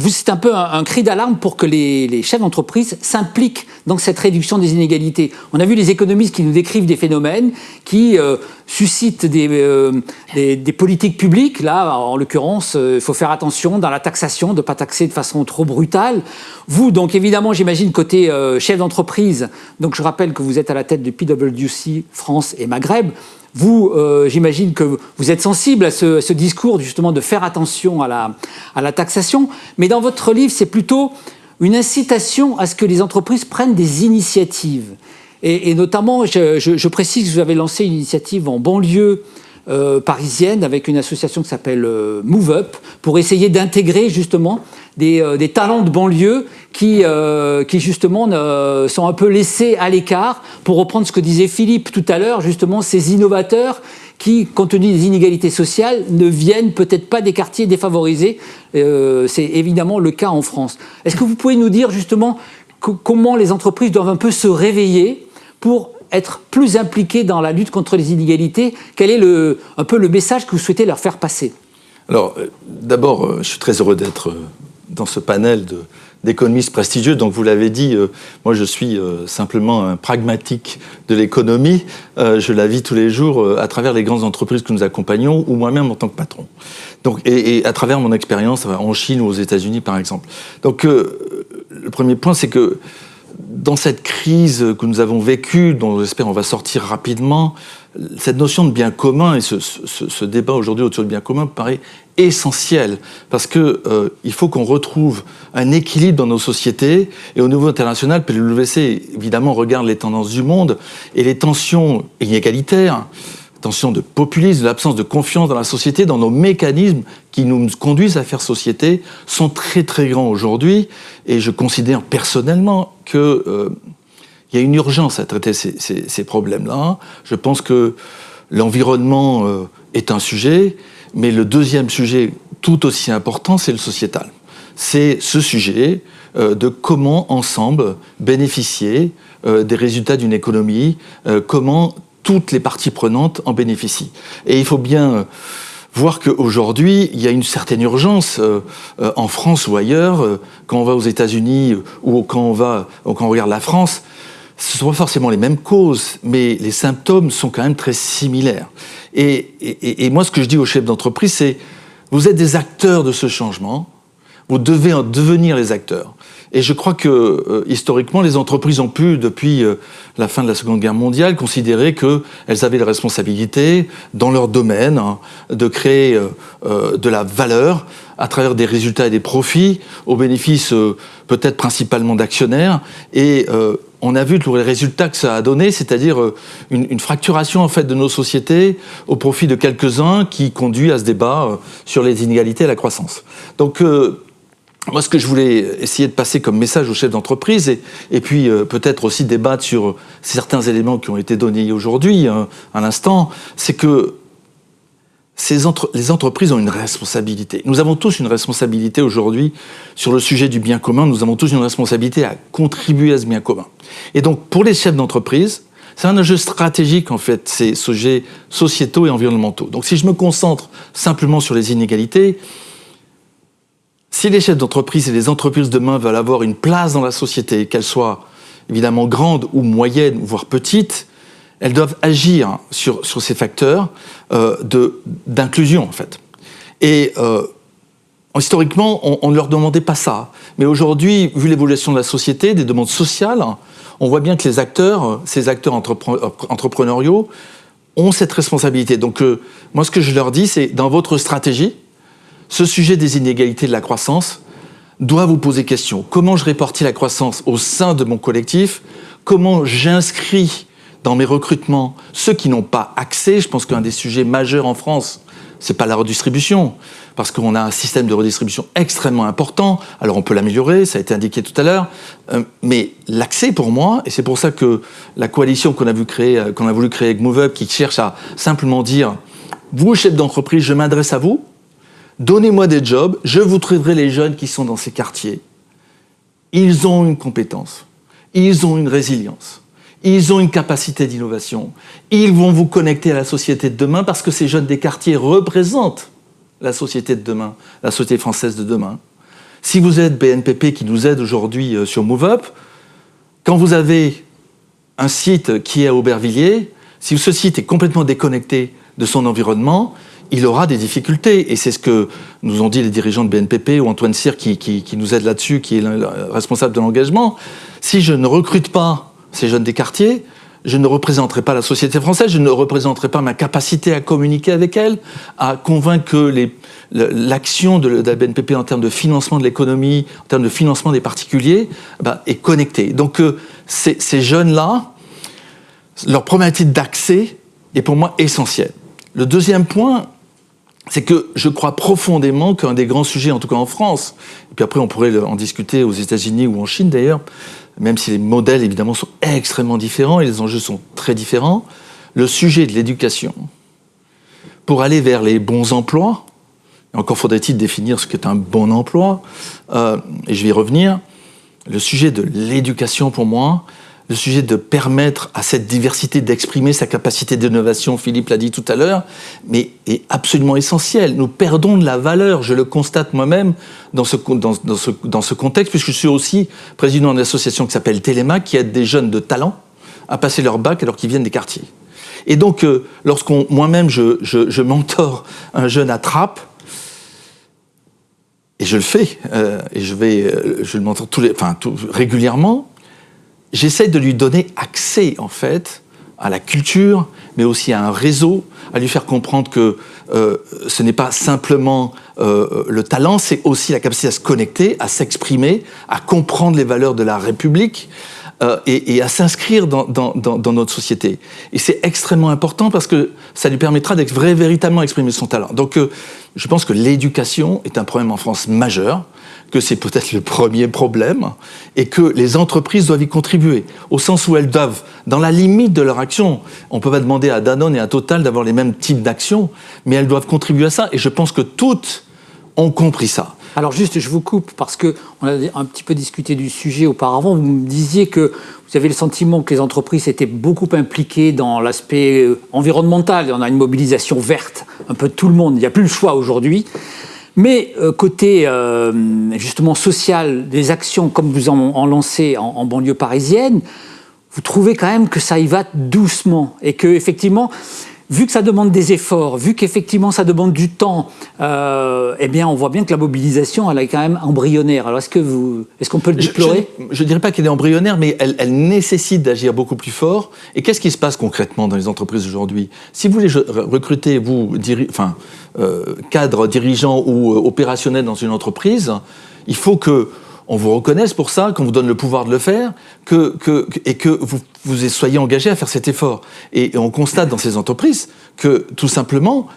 c'est un peu un, un cri d'alarme pour que les, les chefs d'entreprise s'impliquent dans cette réduction des inégalités. On a vu les économistes qui nous décrivent des phénomènes qui euh, suscitent des, euh, des, des, politiques publiques. Là, en l'occurrence, euh, il faut faire attention dans la taxation, de ne pas taxer de façon trop brutale. Vous, donc évidemment, j'imagine côté euh, chef d'entreprise, donc je rappelle que vous êtes à la tête de PwC France et Maghreb. Vous, euh, j'imagine que vous êtes sensible à ce, discours justement de faire attention à la, taxation, mais dans votre livre, c'est plutôt une incitation à ce que les entreprises prennent des initiatives. Et, notamment, je, précise que vous avez lancé une initiative en banlieue euh, parisienne avec une association qui s'appelle euh, Move Up pour essayer d'intégrer justement des, euh, des, talents de banlieue qui, euh, justement sont un peu laissés à l'écart. Pour reprendre ce que disait Philippe tout à l'heure, justement, ces innovateurs qui, compte tenu des inégalités sociales, ne viennent peut-être pas des quartiers défavorisés. Euh, C'est évidemment le cas en France. Est-ce que vous pouvez nous dire justement comment les entreprises doivent un peu se réveiller pour être plus impliquées dans la lutte contre les inégalités? Quel est le, un peu le message que vous souhaitez leur faire passer? Alors, d'abord, je suis très heureux d'être dans ce panel d'économistes prestigieux. Donc vous l'avez dit, euh, moi je suis euh, simplement un pragmatique de l'économie. Euh, je la vis tous les jours à travers les grandes entreprises que nous accompagnons ou moi-même en tant que patron. Donc, et, à travers mon expérience en Chine ou aux États-Unis par exemple. Donc le premier point c'est que dans cette crise que nous avons vécue, dont j'espère on va sortir rapidement, cette notion de bien commun et ce, ce, débat aujourd'hui autour du bien commun paraît essentiel. Parce que euh, il faut qu'on retrouve un équilibre dans nos sociétés et au niveau international, PwC évidemment regarde les tendances du monde et les tensions inégalitaires, tensions de populisme, l'absence de confiance dans la société, dans nos mécanismes qui nous conduisent à faire société sont très très grands aujourd'hui et je considère personnellement que euh, y a une urgence à traiter ces, problèmes-là. Je pense que l'environnement euh, est un sujet, mais le deuxième sujet tout aussi important, c'est le sociétal. C'est ce sujet euh, de comment ensemble bénéficier des résultats d'une économie, comment toutes les parties prenantes en bénéficient. Et il faut bien voir qu'aujourd'hui, il y a une certaine urgence euh, euh, en France ou ailleurs, euh, quand on va aux États-Unis ou quand on, va, regarde la France, ce ne sont pas forcément les mêmes causes, mais les symptômes sont quand même très similaires. Et, et, et moi, ce que je dis aux chefs d'entreprise, c'est vous êtes des acteurs de ce changement, vous devez en devenir les acteurs. Et je crois que euh, historiquement, les entreprises ont pu, depuis euh, la fin de la Seconde Guerre mondiale, considérer qu'elles avaient la responsabilité, dans leur domaine, hein, de créer euh, de la valeur à travers des résultats et des profits, au bénéfice peut-être principalement d'actionnaires. Et on a vu tous les résultats que ça a donné, c'est-à-dire une, une, fracturation en fait de nos sociétés au profit de quelques-uns qui conduit à ce débat sur les inégalités et la croissance. Donc moi, ce que je voulais essayer de passer comme message aux chefs d'entreprise, et, puis euh, peut-être aussi débattre sur certains éléments qui ont été donnés aujourd'hui, hein, à l'instant, c'est que ces entre les entreprises ont une responsabilité. Nous avons tous une responsabilité aujourd'hui sur le sujet du bien commun. Nous avons tous une responsabilité à contribuer à ce bien commun. Et donc, pour les chefs d'entreprise, c'est un enjeu stratégique, en fait, ces sujets sociétaux et environnementaux. Donc, si je me concentre simplement sur les inégalités, si les chefs d'entreprise et les entreprises demain veulent avoir une place dans la société, qu'elle soit évidemment grande ou moyenne, voire petite, elles doivent agir sur, ces facteurs euh, d'inclusion, en fait. Et euh, historiquement, on, ne leur demandait pas ça. Mais aujourd'hui, vu l'évolution de la société, des demandes sociales, on voit bien que les acteurs, ces acteurs entrepreneuriaux, ont cette responsabilité. Donc, euh, moi, ce que je leur dis, c'est dans votre stratégie, ce sujet des inégalités de la croissance doit vous poser question. Comment je répartis la croissance au sein de mon collectif? Comment j'inscris dans mes recrutements ceux qui n'ont pas accès? Je pense qu'un des sujets majeurs en France, c'est pas la redistribution, parce qu'on a un système de redistribution extrêmement important. Alors on peut l'améliorer, ça a été indiqué tout à l'heure, euh, mais l'accès pour moi, et c'est pour ça que la coalition qu'on a, euh, qu'on a voulu créer avec MoveUp, qui cherche à simplement dire, vous chef d'entreprise, je m'adresse à vous, donnez-moi des jobs, je vous trouverai les jeunes qui sont dans ces quartiers. Ils ont une compétence, ils ont une résilience ils ont une capacité d'innovation. Ils vont vous connecter à la société de demain parce que ces jeunes des quartiers représentent la société de demain, la société française de demain. Si vous êtes BNPP qui nous aide aujourd'hui euh, sur MoveUp, quand vous avez un site qui est à Aubervilliers, si ce site est complètement déconnecté de son environnement, il aura des difficultés. Et c'est ce que nous ont dit les dirigeants de BNPP ou Antoine Cyr qui, nous aide là-dessus, qui est le responsable de l'engagement. Si je ne recrute pas ces jeunes des quartiers, je ne représenterai pas la société française, je ne représenterai pas ma capacité à communiquer avec elle, à convaincre que l'action de, la BNPP en termes de financement de l'économie, en termes de financement des particuliers, bah, est connectée. Donc euh, ces, jeunes-là, leur problématique d'accès est pour moi essentielle. Le deuxième point, c'est que je crois profondément qu'un des grands sujets, en tout cas en France, et puis après on pourrait en discuter aux États-Unis ou en Chine d'ailleurs, même si les modèles évidemment sont extrêmement différents et les enjeux sont très différents, le sujet de l'éducation, pour aller vers les bons emplois, encore faudrait-il définir ce qu'est un bon emploi, euh, et je vais y revenir, le sujet de l'éducation pour moi, le sujet de permettre à cette diversité d'exprimer sa capacité d'innovation, Philippe l'a dit tout à l'heure, mais est absolument essentiel. Nous perdons de la valeur, je le constate moi-même dans ce, dans, ce, dans ce contexte, puisque je suis aussi président d'une association qui s'appelle Téléma, qui aide des jeunes de talent à passer leur bac alors qu'ils viennent des quartiers. Et donc, euh, lorsqu'on, moi-même, je, je, je mentore un jeune à Trappes, et je le fais, euh, et je vais, euh, je le mentor tous les, enfin, tout, régulièrement, j'essaie de lui donner accès, en fait, à la culture, mais aussi à un réseau, à lui faire comprendre que euh, ce n'est pas simplement euh, le talent, c'est aussi la capacité à se connecter, à s'exprimer, à comprendre les valeurs de la République euh, et, et, à s'inscrire dans, dans, dans, notre société. Et c'est extrêmement important parce que ça lui permettra d'être véritablement exprimer son talent. Donc euh, je pense que l'éducation est un problème en France majeur que c'est peut-être le premier problème et que les entreprises doivent y contribuer, au sens où elles doivent, dans la limite de leur action, on ne peut pas demander à Danone et à Total d'avoir les mêmes types d'actions, mais elles doivent contribuer à ça et je pense que toutes ont compris ça. Alors juste, je vous coupe parce que on a un petit peu discuté du sujet auparavant. Vous me disiez que vous avez le sentiment que les entreprises étaient beaucoup impliquées dans l'aspect euh, environnemental. On a une mobilisation verte, un peu de tout le monde. Il n'y a plus le choix aujourd'hui. Mais euh, côté euh, justement social, des actions comme vous en, lancez en, banlieue parisienne, vous trouvez quand même que ça y va doucement et que effectivement, vu que ça demande des efforts, vu qu'effectivement ça demande du temps, euh, eh bien on voit bien que la mobilisation elle est quand même embryonnaire. Alors est-ce que vous, est-ce qu'on peut le déplorer Je ne dirais pas qu'elle est embryonnaire, mais elle, elle nécessite d'agir beaucoup plus fort. Et qu'est-ce qui se passe concrètement dans les entreprises aujourd'hui? Si vous voulez recruter, vous, enfin, euh, cadre dirigeant ou euh, opérationnel dans une entreprise, il faut que on vous reconnaisse pour ça, qu'on vous donne le pouvoir de le faire, que, que, et que vous, vous soyez engagé à faire cet effort. Et, on constate dans ces entreprises que tout simplement,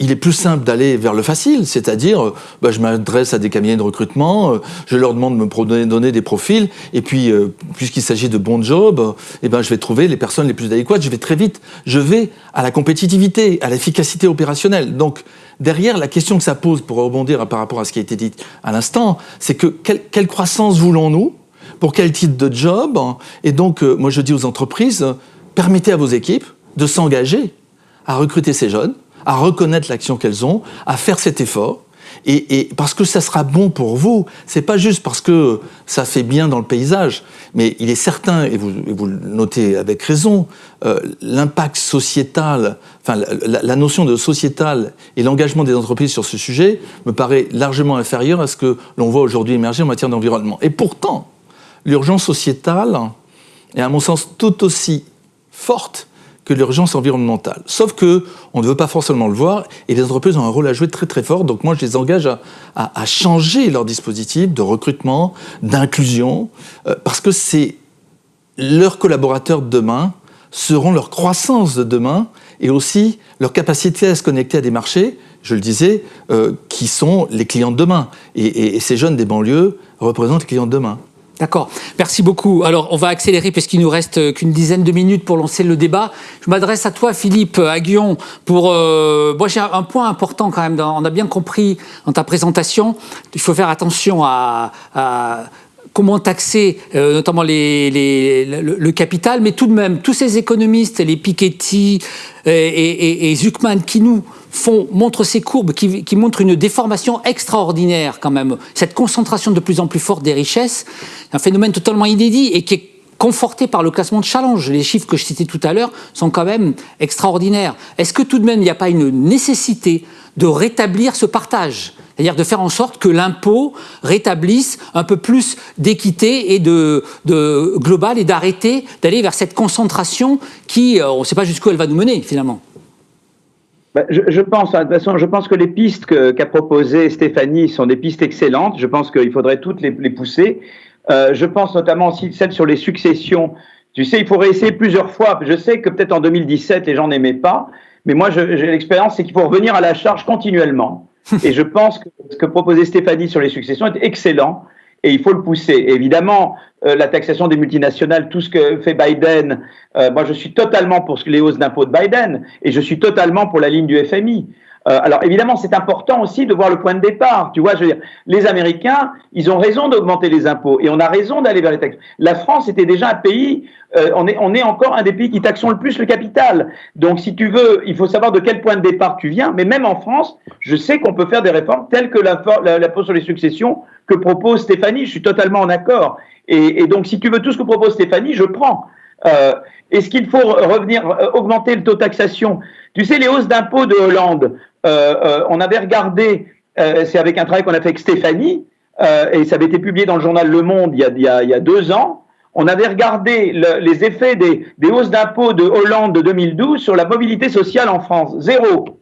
il est plus simple d'aller vers le facile, c'est-à-dire, euh, bah, je m'adresse à des cabinets de recrutement, euh, je leur demande de me donner, des profils, et puis, euh, puisqu'il s'agit de bons jobs, eh ben, je vais trouver les personnes les plus adéquates, je vais très vite, je vais à la compétitivité, à l'efficacité opérationnelle. Donc, derrière, la question que ça pose, pour rebondir par rapport à ce qui a été dit à l'instant, c'est que quelle, croissance voulons-nous Pour quel type de job Et donc, moi je dis aux entreprises, permettez à vos équipes de s'engager à recruter ces jeunes, à reconnaître l'action qu'elles ont, à faire cet effort. et, parce que ça sera bon pour vous. C'est pas juste parce que ça fait bien dans le paysage, mais il est certain, et vous, le notez avec raison, euh, l'impact sociétal, enfin la, notion de sociétal et l'engagement des entreprises sur ce sujet me paraît largement inférieur à ce que l'on voit aujourd'hui émerger en matière d'environnement. Et pourtant, l'urgence sociétale est à mon sens tout aussi forte que l'urgence environnementale. Sauf que on ne veut pas forcément le voir et les entreprises ont un rôle à jouer très très fort. Donc moi, je les engage à, changer leur dispositif de recrutement, d'inclusion, euh, parce que c'est leurs collaborateurs de demain seront leur croissance de demain et aussi leur capacité à se connecter à des marchés, je le disais, euh, qui sont les clients de demain. Et, et ces jeunes des banlieues représentent les clients de demain. D'accord, merci beaucoup. Alors, on va accélérer puisqu'il nous reste euh, qu'une dizaine de minutes pour lancer le débat. Je m'adresse à toi, Philippe Aguillon, pour... Euh, moi, j'ai un point important quand même. on a bien compris dans ta présentation, il faut faire attention à, comment taxer euh, notamment les, le, capital, mais tout de même, tous ces économistes, les Piketty et, et, et Zuckman, qui nous font, montrent ces courbes qui, montrent une déformation extraordinaire quand même, cette concentration de plus en plus forte des richesses, un phénomène totalement inédit et qui est conforté par le classement de challenge. Les chiffres que je citais tout à l'heure sont quand même extraordinaires. Est-ce que tout de même il n'y a pas une nécessité de rétablir ce partage? C'est-à-dire de faire en sorte que l'impôt rétablisse un peu plus d'équité et de, de global et d'arrêter d'aller vers cette concentration qui, euh, on ne sait pas jusqu'où elle va nous mener finalement. Ben, je, pense, hein, de toute façon, je pense que les pistes qu'a proposées Stéphanie sont des pistes excellentes. Je pense qu'il faudrait toutes les, pousser. Euh, je pense notamment aussi celle sur les successions. Tu sais, il faudrait essayer plusieurs fois. Je sais que peut-être en 2017, les gens n'aimaient pas, mais moi, j'ai l'expérience, c'est qu'il faut revenir à la charge continuellement. [LAUGHS] Et je pense que ce que proposait Stéphanie sur les successions est excellent et il faut le pousser. évidemment, euh, la taxation des multinationales, tout ce que fait Biden, euh, moi je suis totalement pour les hausses d'impôts de Biden et je suis totalement pour la ligne du FMI. Euh, alors évidemment, c'est important aussi de voir le point de départ. Tu vois, je veux dire, les Américains, ils ont raison d'augmenter les impôts et on a raison d'aller vers les taxes. La France était déjà un pays, euh, on, est, on est encore un des pays qui taxons le plus le capital. Donc si tu veux, il faut savoir de quel point de départ tu viens. Mais même en France, je sais qu'on peut faire des réformes telles que l'impôt sur les successions que propose Stéphanie. Je suis totalement en accord. Et, et, donc si tu veux tout ce que propose Stéphanie, je prends. Euh, Est-ce qu'il faut revenir, euh, augmenter le taux de taxation? Tu sais, les hausses d'impôts de Hollande, on avait regardé, euh, c'est avec un travail qu'on a fait avec Stéphanie, et ça avait été publié dans le journal Le Monde il y a, il y a, deux ans. On avait regardé les effets des, des hausses d'impôts de Hollande de 2012 sur la mobilité sociale en France. Zéro.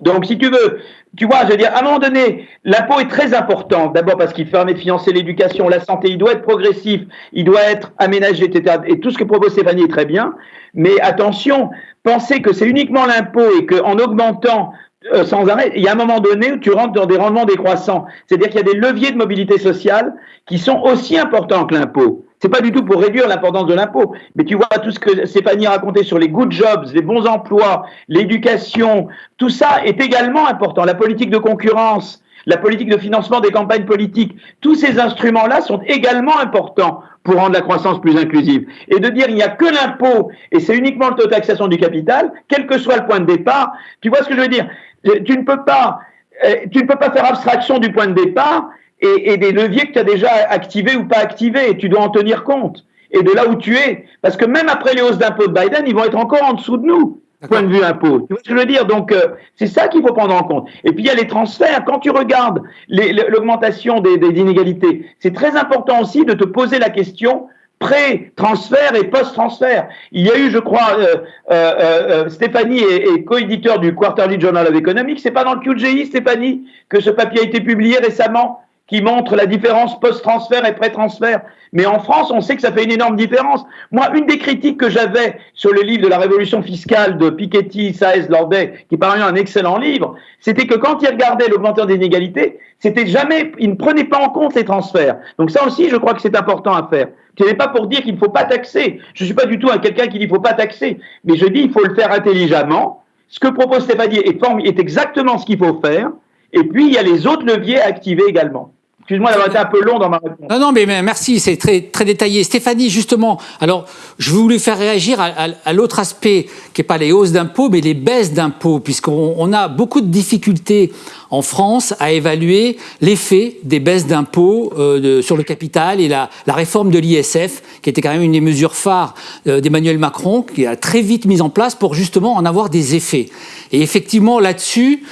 Donc, si tu veux, tu vois, je veux dire, à un moment donné, l'impôt est très important. D'abord parce qu'il permet de financer l'éducation, la santé, il doit être progressif, il doit être aménagé, etc. Et tout ce que propose Stéphanie est très bien. Mais attention, penser que c'est uniquement l'impôt et qu'en augmentant euh, sans arrêt, il y a un moment donné où tu rentres dans des rendements décroissants. C'est-à-dire qu'il y a des leviers de mobilité sociale qui sont aussi importants que l'impôt. C'est pas du tout pour réduire l'importance de l'impôt, mais tu vois tout ce que Stéphanie a raconté sur les good jobs, les bons emplois, l'éducation, tout ça est également important. La politique de concurrence, la politique de financement des campagnes politiques, tous ces instruments-là sont également importants pour rendre la croissance plus inclusive. Et de dire il n'y a que l'impôt et c'est uniquement le taux de taxation du capital, quel que soit le point de départ, tu vois ce que je veux dire? Tu ne peux pas, euh, tu ne peux pas faire abstraction du point de départ et, des leviers que tu as déjà activés ou pas activés. Et tu dois en tenir compte. Et de là où tu es. Parce que même après les hausses d'impôts de Biden, ils vont être encore en dessous de nous point de vue impôt. Tu vois ce que je veux dire? Donc, euh, c'est ça qu'il faut prendre en compte. Et puis, il y a les transferts. Quand tu regardes l'augmentation des, inégalités, c'est très important aussi de te poser la question pré-transfert et post-transfert. Il y a eu, je crois, euh, euh, Stéphanie est, est co-éditeur du Quarterly Journal of Economics. C'est pas dans le QGI, Stéphanie, que ce papier a été publié récemment? Qui montre la différence post-transfert et pré-transfert. Mais en France, on sait que ça fait une énorme différence. Moi, une des critiques que j'avais sur le livre de la révolution fiscale de Piketty, Saez, Lordet, qui par un excellent livre, c'était que quand ils regardaient l'augmentation des inégalités, c'était jamais, ils ne prenaient pas en compte les transferts. Donc ça aussi, je crois que c'est important à faire. Ce n'est pas pour dire qu'il ne faut pas taxer. Je ne suis pas du tout un quelqu'un qui dit qu'il ne faut pas taxer. Mais je dis qu'il faut le faire intelligemment. Ce que propose Stéphanie est exactement ce qu'il faut faire. Et puis, il y a les autres leviers à activer également. Excuse-moi d'avoir été un peu long dans ma réponse. Non, non, mais merci, c'est très, très détaillé. Stéphanie, justement, alors, je voulais faire réagir à, l'autre aspect, qui n'est pas les hausses d'impôts, mais les baisses d'impôts, puisqu'on a beaucoup de difficultés en France à évaluer l'effet des baisses d'impôts euh, sur le capital et la, réforme de l'ISF, qui était quand même une des mesures phares euh, d'Emmanuel Macron, qui a très vite mis en place pour justement en avoir des effets. Et effectivement, là-dessus,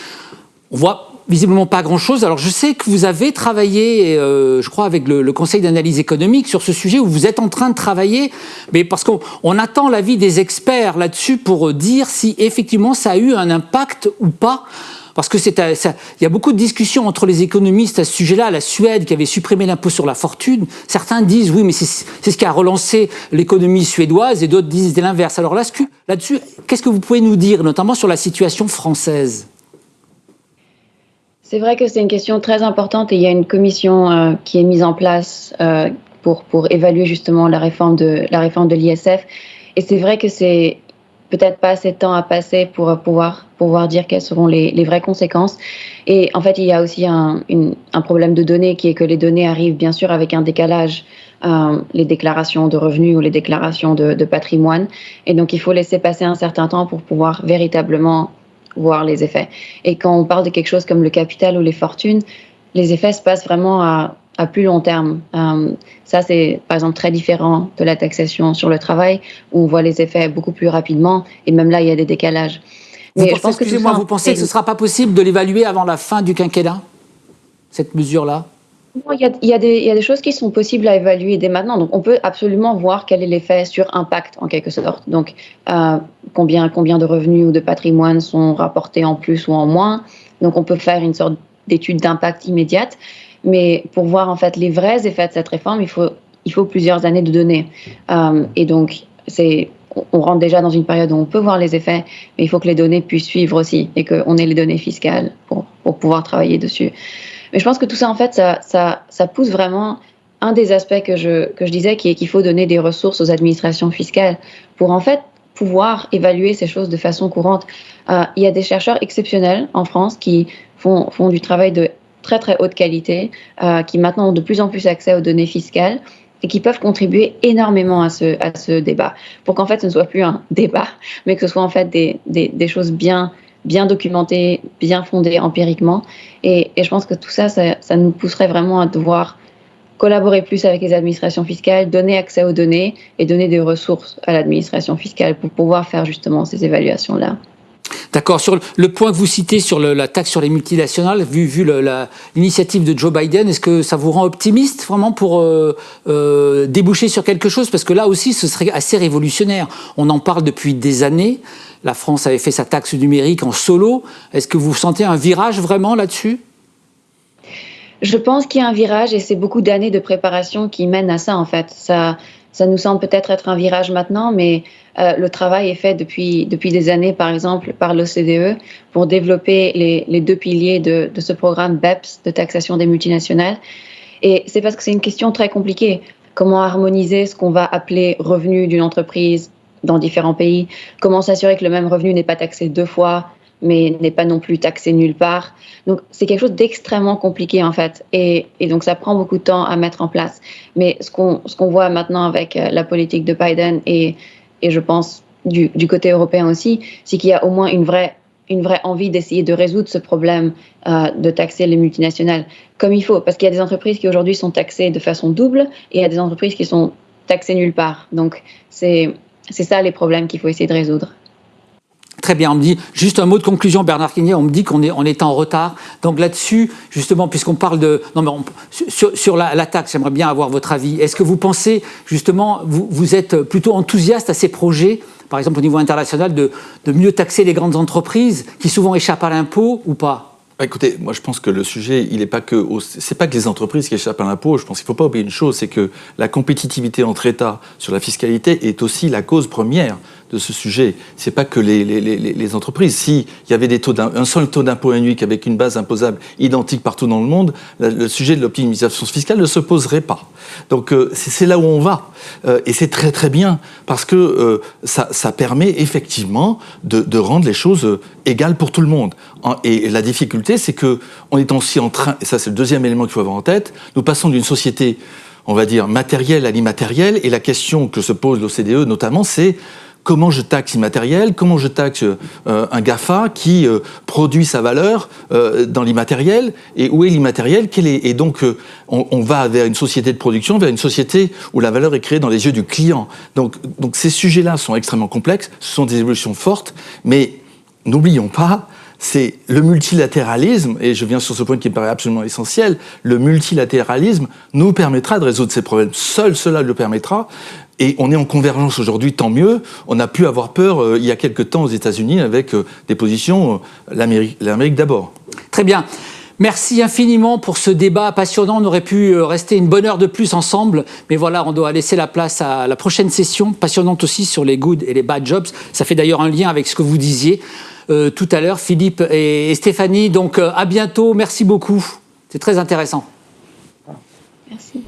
on voit visiblement pas grand-chose. Alors je sais que vous avez travaillé, euh, je crois, avec le, Conseil d'analyse économique sur ce sujet, où vous êtes en train de travailler, mais parce qu'on attend l'avis des experts là-dessus pour dire si effectivement ça a eu un impact ou pas. Parce que c'est, euh, il y a beaucoup de discussions entre les économistes à ce sujet-là. La Suède qui avait supprimé l'impôt sur la fortune, certains disent oui, mais c'est, ce qui a relancé l'économie suédoise, et d'autres disent l'inverse. Alors là-dessus, qu'est-ce que vous pouvez nous dire, notamment sur la situation française? C'est vrai que c'est une question très importante et il y a une commission euh, qui est mise en place euh, pour, pour évaluer justement la réforme de l'ISF. Et c'est vrai que c'est peut-être pas assez de temps à passer pour pouvoir pouvoir dire quelles seront les, vraies conséquences. Et en fait, il y a aussi un, un, problème de données qui est que les données arrivent bien sûr avec un décalage. Euh, les déclarations de revenus ou les déclarations de patrimoine. Et donc, il faut laisser passer un certain temps pour pouvoir véritablement voir les effets. Et quand on parle de quelque chose comme le capital ou les fortunes, les effets se passent vraiment à, plus long terme. Euh, ça, c'est par exemple très différent de la taxation sur le travail, où on voit les effets beaucoup plus rapidement, et même là, il y a des décalages. Mais vous pensez, excusez-moi, vous pensez que ce ne sera pas possible de l'évaluer avant la fin du quinquennat, cette mesure-là? Il y, a, des, choses qui sont possibles à évaluer dès maintenant. Donc, on peut absolument voir quel est l'effet sur impact, en quelque sorte. Donc, euh, combien, de revenus ou de patrimoine sont rapportés en plus ou en moins. Donc, on peut faire une sorte d'étude d'impact immédiate. Mais pour voir, en fait, les vrais effets de cette réforme, il faut, plusieurs années de données. Euh, et donc, on rentre déjà dans une période où on peut voir les effets, mais il faut que les données puissent suivre aussi et qu'on ait les données fiscales pour pouvoir travailler dessus. Mais je pense que tout ça, en fait, ça, pousse vraiment un des aspects que je, disais, qui est qu'il faut donner des ressources aux administrations fiscales pour, en fait, pouvoir évaluer ces choses de façon courante. Euh, il y a des chercheurs exceptionnels en France qui font, du travail de très, très haute qualité, euh, qui maintenant ont de plus en plus accès aux données fiscales et qui peuvent contribuer énormément à ce, débat, pour qu'en fait ce ne soit plus un [LAUGHS] débat, mais que ce soit en fait des choses bien, bien documenté, bien fondé empiriquement. Et, je pense que tout ça, ça, nous pousserait vraiment à devoir collaborer plus avec les administrations fiscales, donner accès aux données et donner des ressources à l'administration fiscale pour pouvoir faire justement ces évaluations-là. D'accord. Sur le point que vous citez sur la taxe sur les multinationales, vu, l'initiative de Joe Biden, est-ce que ça vous rend optimiste vraiment pour euh, euh, déboucher sur quelque chose? Parce que là aussi, ce serait assez révolutionnaire. On en parle depuis des années. La France avait fait sa taxe numérique en solo. Est-ce que vous sentez un virage vraiment là-dessus? Je pense qu'il y a un virage et c'est beaucoup d'années de préparation qui mènent à ça en fait. Ça, ça nous semble peut-être être un virage maintenant, mais euh, le travail est fait depuis, depuis des années, par exemple, par l'OCDE pour développer les, deux piliers de, de, ce programme BEPS de taxation des multinationales. Et c'est parce que c'est une question très compliquée. Comment harmoniser ce qu'on va appeler revenu d'une entreprise dans différents pays, comment s'assurer que le même revenu n'est pas taxé deux fois, mais n'est pas non plus taxé nulle part. Donc c'est quelque chose d'extrêmement compliqué en fait, et, donc ça prend beaucoup de temps à mettre en place. Mais ce qu'on qu'on voit maintenant avec euh, la politique de Biden et, et je pense du, du côté européen aussi, c'est qu'il y a au moins une vraie une vraie envie d'essayer de résoudre ce problème euh, de taxer les multinationales comme il faut, parce qu'il y a des entreprises qui aujourd'hui sont taxées de façon double et il y a des entreprises qui sont taxées nulle part. Donc c'est c'est ça les problèmes qu'il faut essayer de résoudre. Très bien, on me dit, juste un mot de conclusion, Bernard Quignet, on me dit qu'on est, on est en retard. Donc là-dessus, justement, puisqu'on parle de... Non, mais sur, sur, la, taxe, j'aimerais bien avoir votre avis. Est-ce que vous pensez, justement, vous, êtes plutôt enthousiaste à ces projets, par exemple au niveau international, de, mieux taxer les grandes entreprises qui souvent échappent à l'impôt ou pas? Écoutez, moi je pense que le sujet, il n'est pas que, c'est pas que les entreprises qui échappent à l'impôt. Je pense qu'il ne faut pas oublier une chose, c'est que la compétitivité entre États sur la fiscalité est aussi la cause première de ce sujet. C'est pas que les, les, les, entreprises. S'il y avait des taux un, seul taux d'impôt unique avec une base imposable identique partout dans le monde, le sujet de l'optimisation fiscale ne se poserait pas. Donc euh, c'est là où on va. Euh, et c'est très très bien parce que euh, ça, permet effectivement de, rendre les choses égales pour tout le monde. Et la difficulté, c'est que on est aussi en train, et ça c'est le deuxième élément qu'il faut avoir en tête, nous passons d'une société on va dire, matérielle à l'immatériel. Et la question que se pose l'OCDE notamment, c'est comment je taxe immatériel, comment je taxe euh, un GAFA qui euh, produit sa valeur euh, dans l'immatériel, et où est l'immatériel Et donc, on, va vers une société de production, vers une société où la valeur est créée dans les yeux du client. Donc, donc ces sujets-là sont extrêmement complexes, ce sont des évolutions fortes, mais n'oublions pas, c'est le multilatéralisme, et je viens sur ce point qui me paraît absolument essentiel, le multilatéralisme nous permettra de résoudre ces problèmes. Seul cela le permettra. Et on est en convergence aujourd'hui, tant mieux. On a pu avoir peur euh, il y a quelque temps aux États-Unis avec euh, des positions, euh, l'Amérique d'abord. Très bien. Merci infiniment pour ce débat passionnant. On aurait pu rester une bonne heure de plus ensemble, mais voilà, on doit laisser la place à la prochaine session, passionnante aussi sur les good et les bad jobs. Ça fait d'ailleurs un lien avec ce que vous disiez tout à l'heure, Philippe et, Stéphanie. Donc à bientôt. Merci beaucoup. C'est très intéressant. Merci.